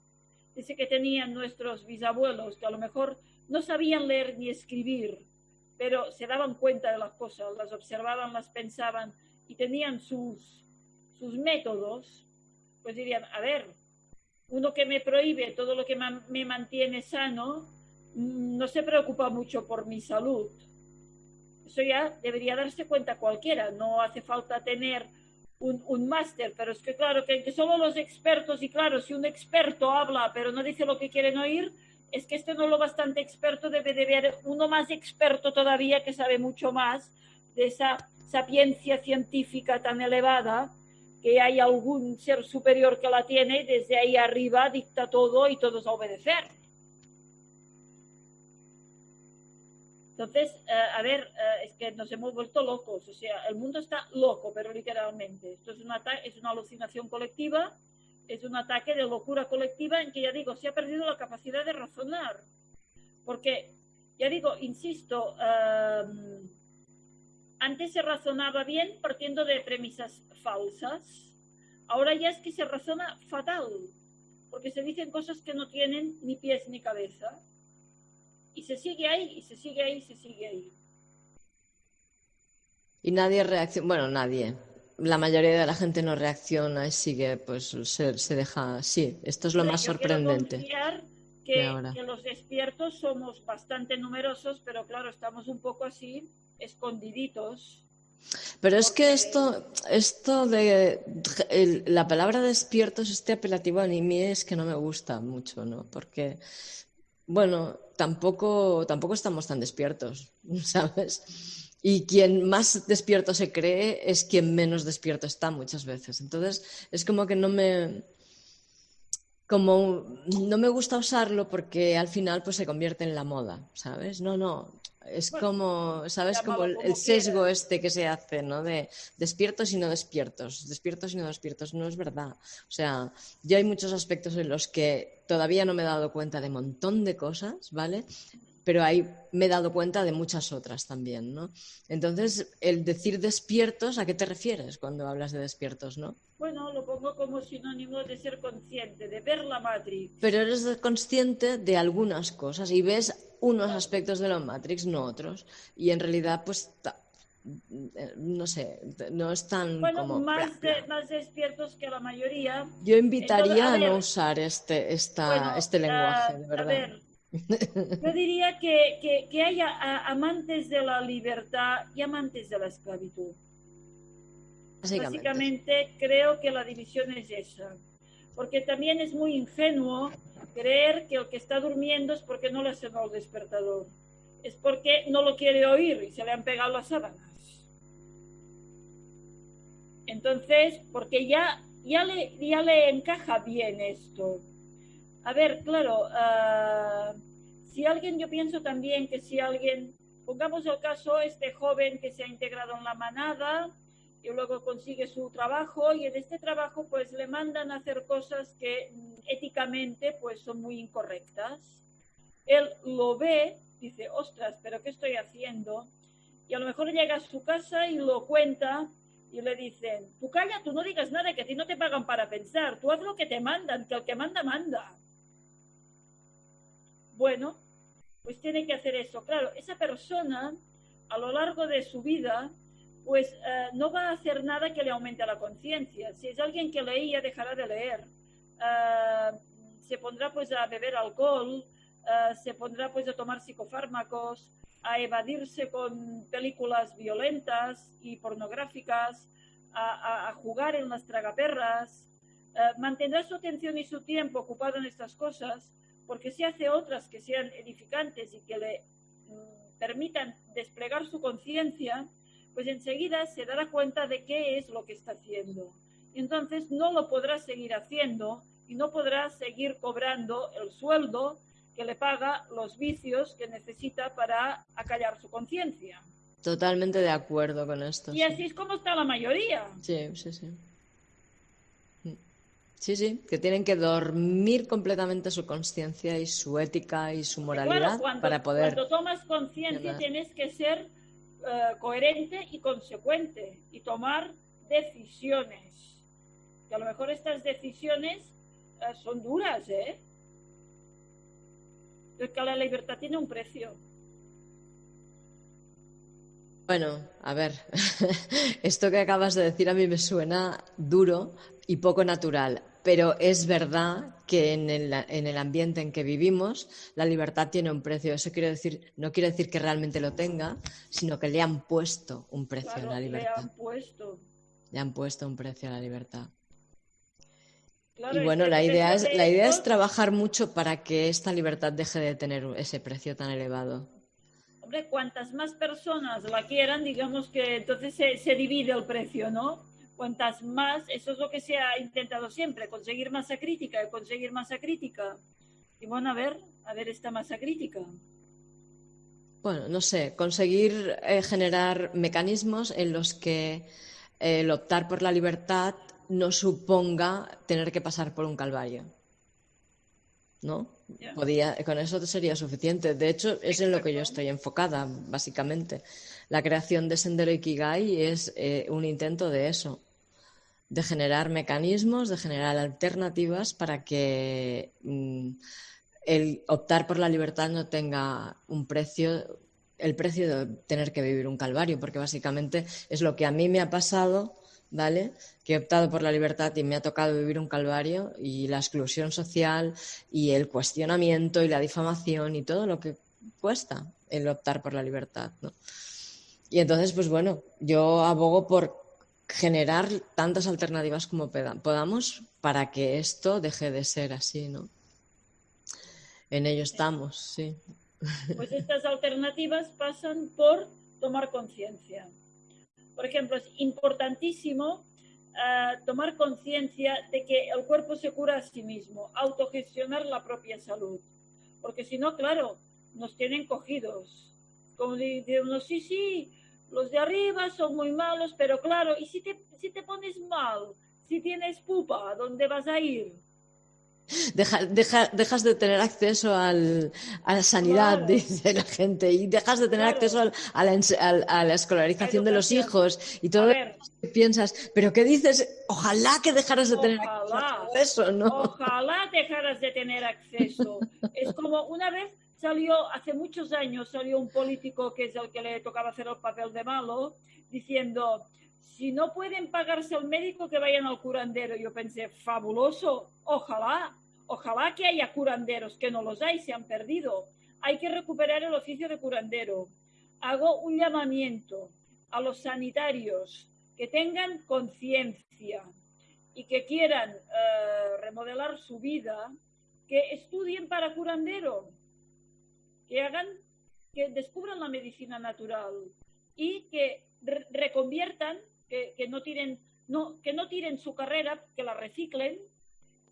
ese que tenían nuestros bisabuelos, que a lo mejor no sabían leer ni escribir, pero se daban cuenta de las cosas, las observaban, las pensaban y tenían sus, sus métodos, pues dirían, a ver, uno que me prohíbe todo lo que me mantiene sano, mm, no se preocupa mucho por mi salud eso ya debería darse cuenta cualquiera, no hace falta tener un, máster, pero es que claro, que, que, solo los expertos, y claro, si un experto habla pero no dice lo que quieren oír, es que este no es lo bastante experto, debe de haber uno más experto todavía que sabe mucho más de esa sapiencia científica tan elevada, que hay algún ser superior que la tiene desde ahí arriba dicta todo y todos a obedecer. Entonces, eh, a ver, eh, es que nos hemos vuelto locos, o sea, el mundo está loco, pero literalmente. Esto es, una, es una alucinación colectiva, es un ataque de locura colectiva en que, ya digo, se ha perdido la capacidad de razonar. Porque, ya digo, insisto, em, antes se razonaba bien partiendo de premisas falsas, ahora ya es que se razona fatal, porque se dicen cosas que no tienen ni pies ni cabeza y se sigue ahí, y se sigue ahí, y se sigue ahí. Y nadie reacciona, bueno, nadie. La mayoría de la gente no reacciona y sigue, pues se, se deja. Sí, esto es lo más sorprendente. que, que los despiertos somos bastante numerosos, pero claro, estamos un poco así, escondiditos. Pero es que esto, esto de la palabra despiertos, este apelativo a mí es que no me gusta mucho, ¿no? Porque, bueno, tampoco, tampoco estamos tan despiertos, ¿sabes? Y quien más despierto se cree es quien menos despierto está muchas veces. Entonces, es como que no me, como no me gusta usarlo porque al final pues se convierte en la moda, ¿sabes? No, no, es como, ¿sabes? Como el, sesgo este que se hace, ¿no? De despiertos y no despiertos, despiertos y no despiertos, no es verdad. O sea, yo hay muchos aspectos en los que todavía no me he dado cuenta de un montón de cosas, ¿vale? Pero ahí me he dado cuenta de muchas otras también, ¿no? Entonces, el decir despiertos, ¿a qué te refieres cuando hablas de despiertos, no? Bueno, lo pongo como sinónimo de ser consciente, de ver la Matrix. Pero eres consciente de algunas cosas y ves unos aspectos de la Matrix, no otros. Y en realidad, pues, no sé, no están bueno, como... Más, más despiertos que la mayoría. Yo invitaría a, no usar este, esta, este lenguaje, de verdad. A ver, yo diría que, que, haya amantes de la libertad y amantes de la esclavitud. Básicamente. creo que la división es esa. Porque también es muy ingenuo creer que el que está durmiendo es porque no le ha sonado el despertador. Es porque no lo quiere oír y se le han pegado las sábanas. Entonces, porque ya, ya, le, ya le encaja bien esto. A ver, claro, uh, si alguien, yo pienso también que si alguien, pongamos el caso, este joven que se ha integrado en la manada y luego consigue su trabajo y en este trabajo pues le mandan a hacer cosas que éticamente pues son muy incorrectas. Él lo ve, dice, ostras, pero ¿qué estoy haciendo? Y a lo mejor llega a su casa y lo cuenta y le dicen, tú calla, tú no digas nada, que a ti no te pagan para pensar, tú haz lo que te mandan, que el que manda, manda. Bueno, pues tiene que hacer eso. Claro, esa persona a lo largo de su vida pues eh, no va a hacer nada que le aumente la conciencia. Si es alguien que leía, dejará de leer. Eh, se pondrá pues a beber alcohol, eh, se pondrá pues a tomar psicofármacos, a evadirse con películas violentas y pornográficas, a, a jugar en las tragaperras, mantendrá su atención y su tiempo ocupado en estas cosas porque si hace otras que sean edificantes y que le mm, permitan desplegar su conciencia, pues enseguida se dará cuenta de qué es lo que está haciendo. Y entonces no lo podrá seguir haciendo y no podrá seguir cobrando el sueldo que le paga los vicios que necesita para acallar su conciencia. Totalmente de acuerdo con esto. Y así es como está la mayoría. Sí, sí, sí. Sí, sí, que tienen que dormir completamente su conciencia y su ética y su moralidad para poder. Cuando tomas conciencia tienes que ser eh, coherente y consecuente y tomar decisiones. Que a lo mejor estas decisiones eh, son duras, ¿eh? Porque la libertad tiene un precio. Bueno, a ver, esto que acabas de decir a mí me suena duro y poco natural, pero es verdad que en el, ambiente en que vivimos la libertad tiene un precio. Eso quiere decir, no quiere decir que realmente lo tenga, sino que le han puesto un precio a la libertad. Le han puesto. Le han puesto un precio a la libertad. y bueno, la idea, es, la idea es trabajar mucho para que esta libertad deje de tener ese precio tan elevado hombre, cuantas más personas la quieran, digamos que entonces se, divide el precio, ¿no? Cuantas más, eso es lo que se ha intentado siempre, conseguir masa crítica, conseguir masa crítica. Y bueno, a ver, a ver esta masa crítica. Bueno, no sé, conseguir eh, generar mecanismos en los que eh, el optar por la libertad no suponga tener que pasar por un calvario. ¿No? Podía, con eso sería suficiente. De hecho, es en lo que yo estoy enfocada, básicamente. La creación de Sendero Ikigai es eh, un intento de eso, de generar mecanismos, de generar alternativas para que mm, el optar por la libertad no tenga un precio, el precio de tener que vivir un calvario, porque básicamente es lo que a mí me ha pasado ¿vale? Que he optado por la libertad y me ha tocado vivir un calvario y la exclusión social y el cuestionamiento y la difamación y todo lo que cuesta el optar por la libertad, ¿no? Y entonces, pues bueno, yo abogo por generar tantas alternativas como podamos para que esto deje de ser así, ¿no? En ello estamos, sí. Pues estas alternativas pasan por tomar conciencia. Por ejemplo, es importantísimo uh, tomar conciencia de que el cuerpo se cura a sí mismo, autogestionar la propia salud. Porque si no, claro, nos tienen cogidos. Como dice uno, sí, sí, los de arriba son muy malos, pero claro, ¿y si te, si te pones mal? Si tienes pupa, ¿dónde vas a ir? Deja, dejas de tener acceso al, a la sanidad, dice la gente, y dejas de tener acceso a, la, a, la, escolarización de los hijos y todo que piensas, pero ¿qué dices? Ojalá que dejaras de tener acceso, ¿no? Ojalá dejaras de tener acceso. es como una vez salió, hace muchos años, salió un político que es el que le tocaba hacer el papel de malo, diciendo, si no pueden pagarse al médico, que vayan al curandero. Yo pensé, fabuloso, ojalá, ojalá que haya curanderos, que no los hay, se han perdido. Hay que recuperar el oficio de curandero. Hago un llamamiento a los sanitarios que tengan conciencia y que quieran eh, remodelar su vida, que estudien para curandero que hagan, que descubran la medicina natural y que reconviertan, que, no tiren, no, que no tiren su carrera, que la reciclen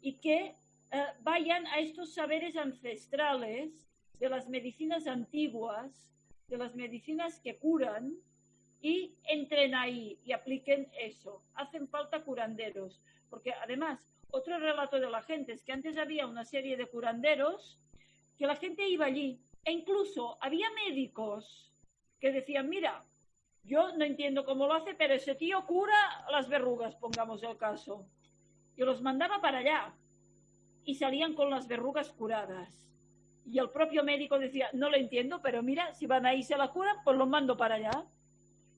y que eh, vayan a estos saberes ancestrales de las medicinas antiguas, de las medicinas que curan y entren ahí y apliquen eso. Hacen falta curanderos, porque además otro relato de la gente es que antes había una serie de curanderos que la gente iba allí e incluso había médicos que decían, mira, yo no entiendo cómo lo hace, pero ese tío cura las verrugas, pongamos el caso. Yo los mandaba para allá y salían con las verrugas curadas. Y el propio médico decía, no lo entiendo, pero mira, si van ahí se la curan, pues los mando para allá.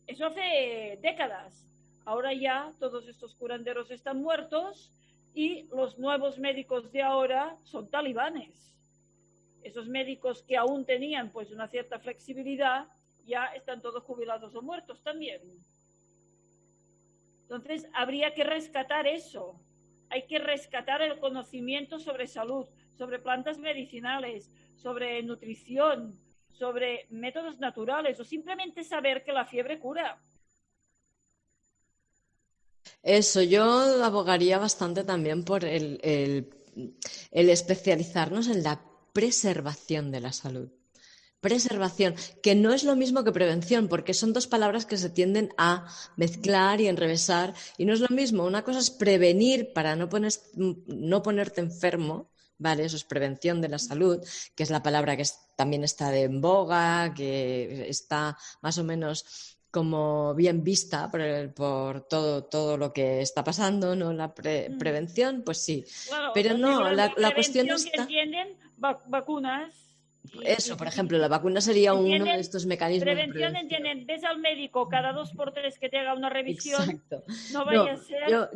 Eso hace décadas. Ahora ya todos estos curanderos están muertos y los nuevos médicos de ahora son talibanes esos médicos que aún tenían pues una cierta flexibilidad ya están todos jubilados o muertos también. Entonces, habría que rescatar eso. Hay que rescatar el conocimiento sobre salud, sobre plantas medicinales, sobre nutrición, sobre métodos naturales o simplemente saber que la fiebre cura. Eso, yo abogaría bastante también por el, el especializarnos en la preservación de la salud. Preservación, que no es lo mismo que prevención, porque son dos palabras que se tienden a mezclar y enrevesar, y no es lo mismo. Una cosa es prevenir para no, no ponerte enfermo, ¿vale? Eso es prevención de la salud, que es la palabra que también está de en boga, que está más o menos como bien vista por, todo, todo lo que está pasando, ¿no? La mm. prevención, pues sí. Pero no, la, cuestión está vacunas. Eso, por ejemplo, la vacuna sería uno de estos mecanismos. Prevención, de entienden, ves al médico cada dos por tres que te haga una revisión. Exacto. No vaya a ser, yo,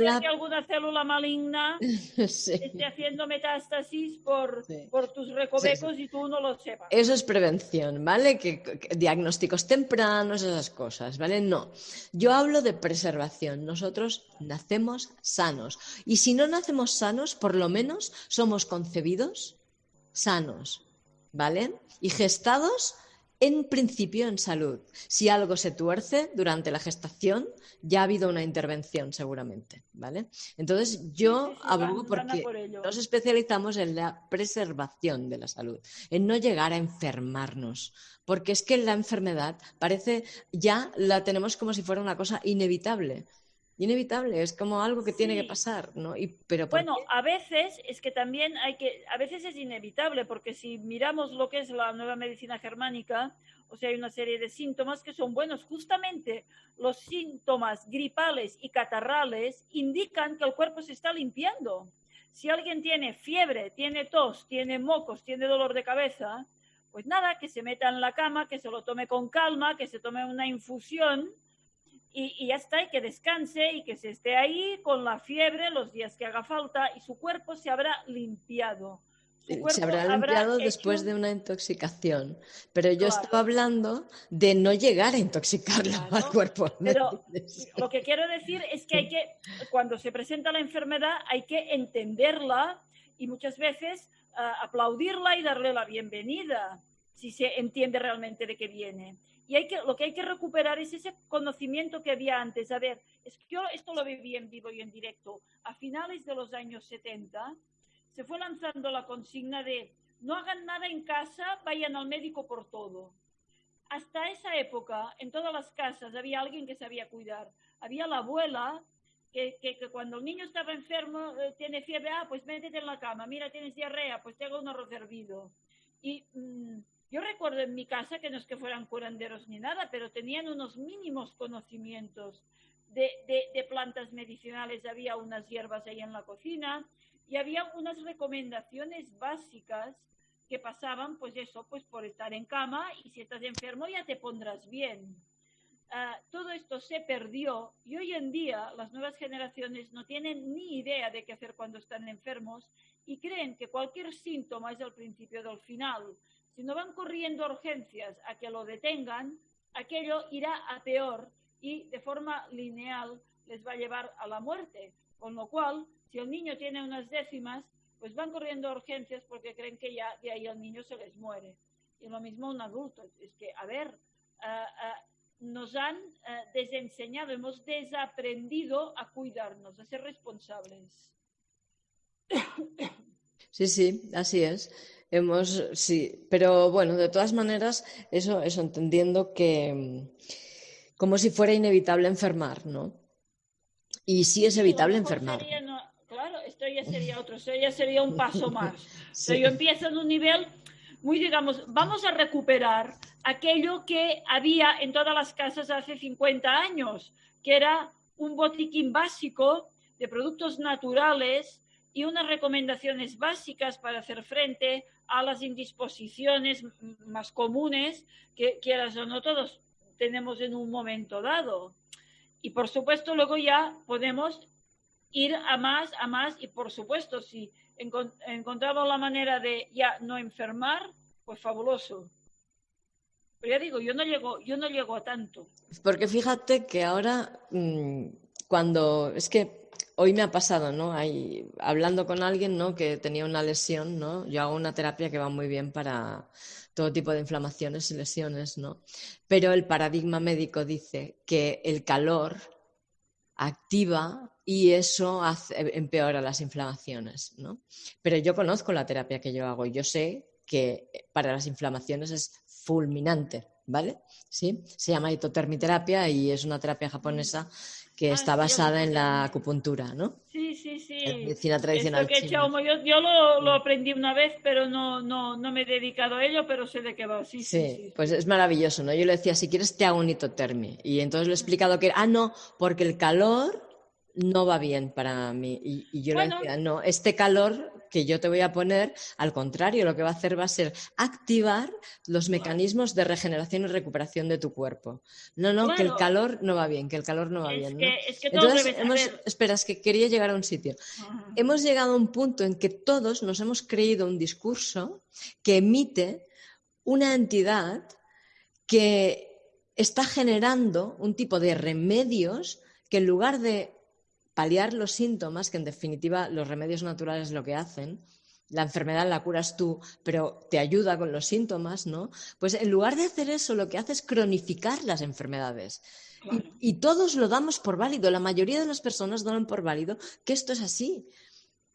la... que alguna célula maligna esté haciendo metástasis por, por tus recovecos y tú no lo sepas. Eso es prevención, ¿vale? Que, diagnósticos tempranos, esas cosas, ¿vale? No. Yo hablo de preservación. Nosotros nacemos sanos. Y si no nacemos sanos, por lo menos somos concebidos sanos, ¿vale? Y gestados en principio en salud. Si algo se tuerce durante la gestación, ya ha habido una intervención seguramente, ¿vale? Entonces yo abogo porque nos especializamos en la preservación de la salud, en no llegar a enfermarnos, porque es que la enfermedad parece ya la tenemos como si fuera una cosa inevitable inevitable, es como algo que tiene que pasar, ¿no? Y, pero bueno, a veces es que también hay que, a veces es inevitable, porque si miramos lo que es la nueva medicina germánica, o sea, hay una serie de síntomas que son buenos. Justamente los síntomas gripales y catarrales indican que el cuerpo se está limpiando. Si alguien tiene fiebre, tiene tos, tiene mocos, tiene dolor de cabeza, pues nada, que se meta en la cama, que se lo tome con calma, que se tome una infusión y, ya está, y que descanse y que se esté ahí con la fiebre los días que haga falta y su cuerpo se habrá limpiado. se habrá limpiado después de una intoxicación. Pero yo estaba hablando de no llegar a intoxicarlo al cuerpo. Pero lo que quiero decir es que hay que, cuando se presenta la enfermedad, hay que entenderla y muchas veces ah, aplaudirla y darle la bienvenida, si se entiende realmente de qué viene. Y hay que, lo que hay que recuperar es ese conocimiento que había antes. A ver, es que yo esto lo viví en vivo y en directo. A finales de los años 70 se fue lanzando la consigna de no hagan nada en casa, vayan al médico por todo. Hasta esa época, en todas las casas había alguien que sabía cuidar. Había la abuela que, que, cuando el niño estaba enfermo, eh, tiene fiebre, ah, pues métete en la cama, mira, tienes diarrea, pues te hago un arroz hervido. Y mm, yo recuerdo en mi casa que no es que fueran curanderos ni nada, pero tenían unos mínimos conocimientos de, plantas medicinales. Había unas hierbas ahí en la cocina y había unas recomendaciones básicas que pasaban, pues eso, pues por estar en cama y si estás enfermo ya te pondrás bien. Ah, todo esto se perdió y hoy en día las nuevas generaciones no tienen ni idea de qué hacer cuando están enfermos y creen que cualquier síntoma es el principio del final. Si no van corriendo urgencias a que lo detengan, aquello irá a peor y de forma lineal les va a llevar a la muerte. Con lo cual, si el niño tiene unas décimas, pues van corriendo urgencias porque creen que ya de ahí el niño se les muere. Y lo mismo un adulto. Es que, a ver, ah, ah, nos han ah, desenseñado, hemos desaprendido a cuidarnos, a ser responsables. Sí, sí, así es. Hemos, sí, pero bueno, de todas maneras, eso, eso entendiendo que mm, como si fuera inevitable enfermar, ¿no? Y sí es evitable enfermar. claro, esto ya sería otro, esto ya sería un paso más. Pero yo empiezo en un nivel muy, digamos, vamos a recuperar aquello que había en todas las casas hace 50 años, que era un botiquín básico de productos naturales y unas recomendaciones básicas para hacer frente a las indisposiciones más comunes que quieras o no todos tenemos en un momento dado. Y por supuesto luego ya podemos ir a más, a más y por supuesto si encontramos la manera de ya no enfermar, pues fabuloso. Pero ya digo, yo no llego, yo no llego a tanto. Porque fíjate que ahora mm, cuando es que hoy me ha pasado, ¿no? hablando con alguien, ¿no? Que tenía una lesión, ¿no? Yo hago una terapia que va muy bien para todo tipo de inflamaciones y lesiones, ¿no? Pero el paradigma médico dice que el calor activa y eso empeora las inflamaciones, ¿no? Pero yo conozco la terapia que yo hago y yo sé que para las inflamaciones es fulminante, ¿vale? ¿Sí? Se llama hitotermiterapia y es una terapia japonesa que ah, está basada en la acupuntura, ¿no? Sí, sí, sí. medicina tradicional. yo, lo, aprendí una vez, pero no, no, no me he dedicado a ello, pero sé de qué va. Sí, sí, sí, pues es maravilloso, ¿no? Yo le decía, si quieres te hago un hitotermi. Y entonces le he explicado que, ah, no, porque el calor no va bien para mí. Y, yo le decía, no, este calor que yo te voy a poner, al contrario, lo que va a hacer va a ser activar los mecanismos de regeneración y recuperación de tu cuerpo. No, no, que el calor no va bien, que el calor no va bien. Entonces, hemos, espera, es que quería llegar a un sitio. Hemos llegado a un punto en que todos nos hemos creído un discurso que emite una entidad que está generando un tipo de remedios que en lugar de paliar los síntomas, que en definitiva los remedios naturales lo que hacen, la enfermedad la curas tú, pero te ayuda con los síntomas, ¿no? Pues en lugar de hacer eso, lo que hace es cronificar las enfermedades. Y, todos lo damos por válido, la mayoría de las personas dan por válido que esto es así,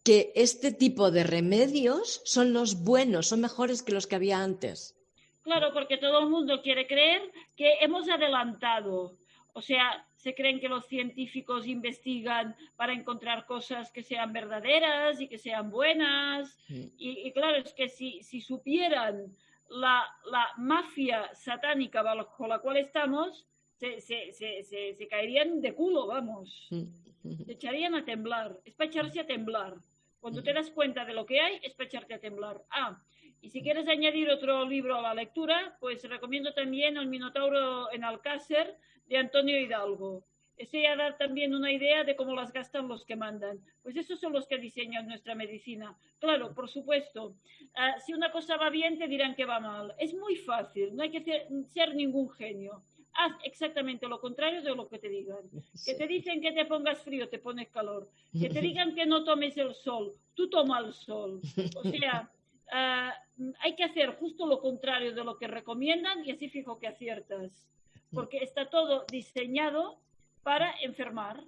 que este tipo de remedios son los buenos, son mejores que los que había antes. Claro, porque todo el mundo quiere creer que hemos adelantado. O sea, se creen que los científicos investigan para encontrar cosas que sean verdaderas y que sean buenas. Y, claro, es que si, supieran la, mafia satánica bajo la cual estamos, se, caerían de culo, vamos. Se echarían a temblar. Es para echarse a temblar. Cuando te das cuenta de lo que hay, es para echarte a temblar. Ah, y si quieres añadir otro libro a la lectura, pues recomiendo también El Minotauro en Alcácer de Antonio Hidalgo. Estoy a dar también una idea de cómo las gastan los que mandan. Pues esos son los que diseñan nuestra medicina. Claro, por supuesto, ah, si una cosa va bien, te dirán que va mal. Es muy fácil, no hay que ser, ningún genio. Haz exactamente lo contrario de lo que te digan. Que te dicen que te pongas frío, te pones calor. Que te digan que no tomes el sol, tú toma el sol. O sea, ah, hay que hacer justo lo contrario de lo que recomiendan y así fijo que aciertas. Porque está todo diseñado para enfermar.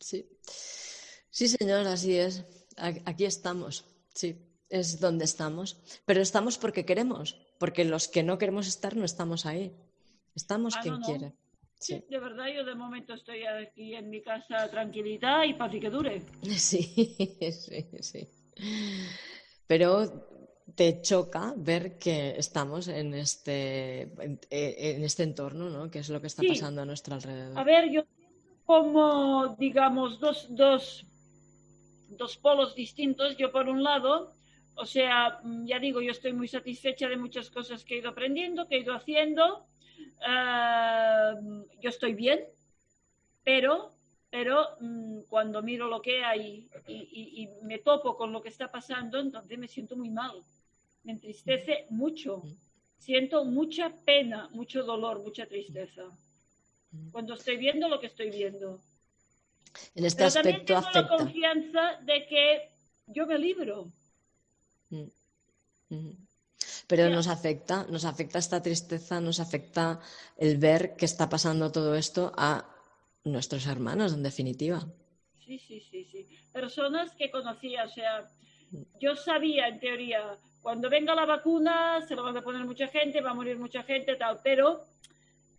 Sí. Sí, señor, así es. Aquí estamos. Sí, es donde estamos. Pero estamos porque queremos, porque los que no queremos estar no estamos ahí. Estamos ah, quien quiere. Sí. de verdad, yo de momento estoy aquí en mi casa tranquilidad y para que dure. Sí, sí, sí. Pero te choca ver que estamos en este, en, este entorno, ¿no? Que es lo que está pasando a nuestro alrededor. A ver, yo como, digamos, dos, dos, dos polos distintos. Yo, por un lado, o sea, ya digo, yo estoy muy satisfecha de muchas cosas que he ido aprendiendo, que he ido haciendo. Ah, yo estoy bien, pero, pero mm, cuando miro lo que hay y, me topo con lo que está pasando, entonces me siento muy mal me entristece mucho. Siento mucha pena, mucho dolor, mucha tristeza. Cuando estoy viendo lo que estoy viendo. En este Pero también tengo la confianza de que yo me libro. Pero nos afecta, nos afecta esta tristeza, nos afecta el ver que está pasando todo esto a nuestros hermanos, en definitiva. Sí, sí, sí, sí. Personas que conocía, o sea, yo sabía en teoría cuando venga la vacuna se lo van a poner mucha gente, va a morir mucha gente, tal, pero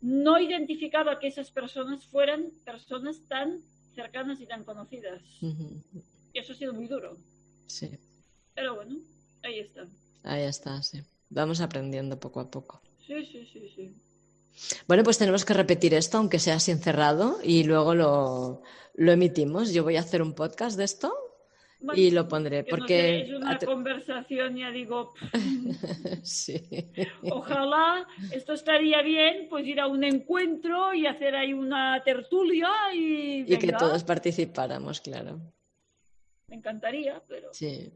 no identificaba que esas personas fueran personas tan cercanas y tan conocidas. Y eso ha sido muy duro. Sí. Pero bueno, ahí está. Ahí está, sí. Vamos aprendiendo poco a poco. Sí, sí, sí, sí. Bueno, pues tenemos que repetir esto, aunque sea así encerrado, y luego lo, lo emitimos. Yo voy a hacer un podcast de esto y lo pondré porque es una conversación ya digo sí. ojalá esto estaría bien pues ir a un encuentro y hacer ahí una tertulia y, y que todos participáramos claro me encantaría pero sí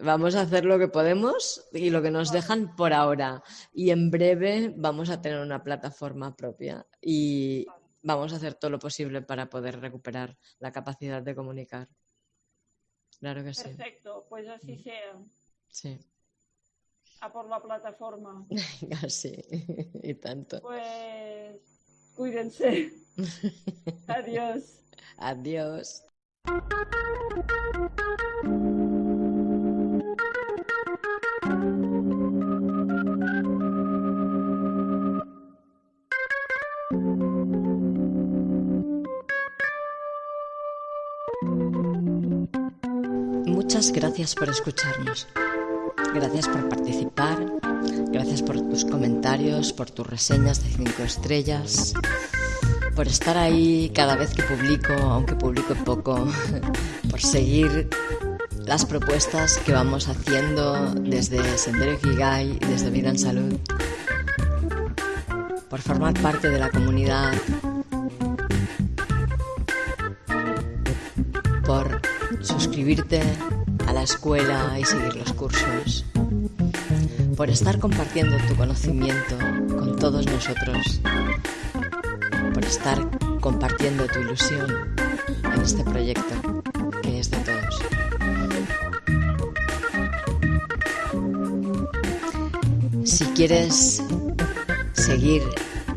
Vamos a hacer lo que podemos y lo que nos dejan por ahora. Y en breve vamos a tener una plataforma propia y vamos a hacer todo lo posible para poder recuperar la capacidad de comunicar. Claro que sí. Perfecto, pues así sea. Sí. A por la plataforma. sí, y tanto. Pues cuídense. Adiós. Adiós. Muchas gracias por escucharnos. Gracias por participar. Gracias por tus comentarios, por tus reseñas de 5 estrellas. Por estar ahí cada vez que publico, aunque publico poco. Por seguir las propuestas que vamos haciendo desde Sendero Ikigai y desde Vida en Salud. Por formar parte de la comunidad. Por suscribirte a la escuela y seguir los cursos, por estar compartiendo tu conocimiento con todos nosotros, por estar compartiendo tu ilusión en este proyecto que es de todos. Si quieres seguir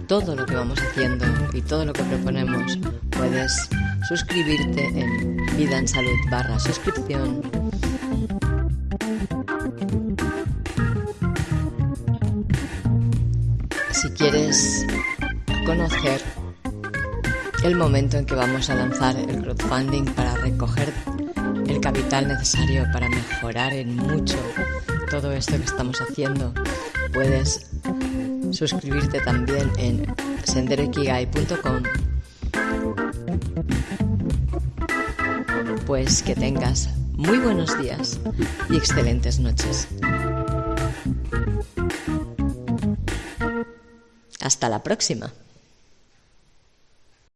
todo lo que vamos haciendo y todo lo que proponemos, puedes suscribirte en Vida en Salud barra suscripción. Quieres conocer el momento en que vamos a lanzar el crowdfunding para recoger el capital necesario para mejorar en mucho todo esto que estamos haciendo, puedes suscribirte también en senderoikigai.com pues que tengas muy buenos días y excelentes noches. Hasta la próxima.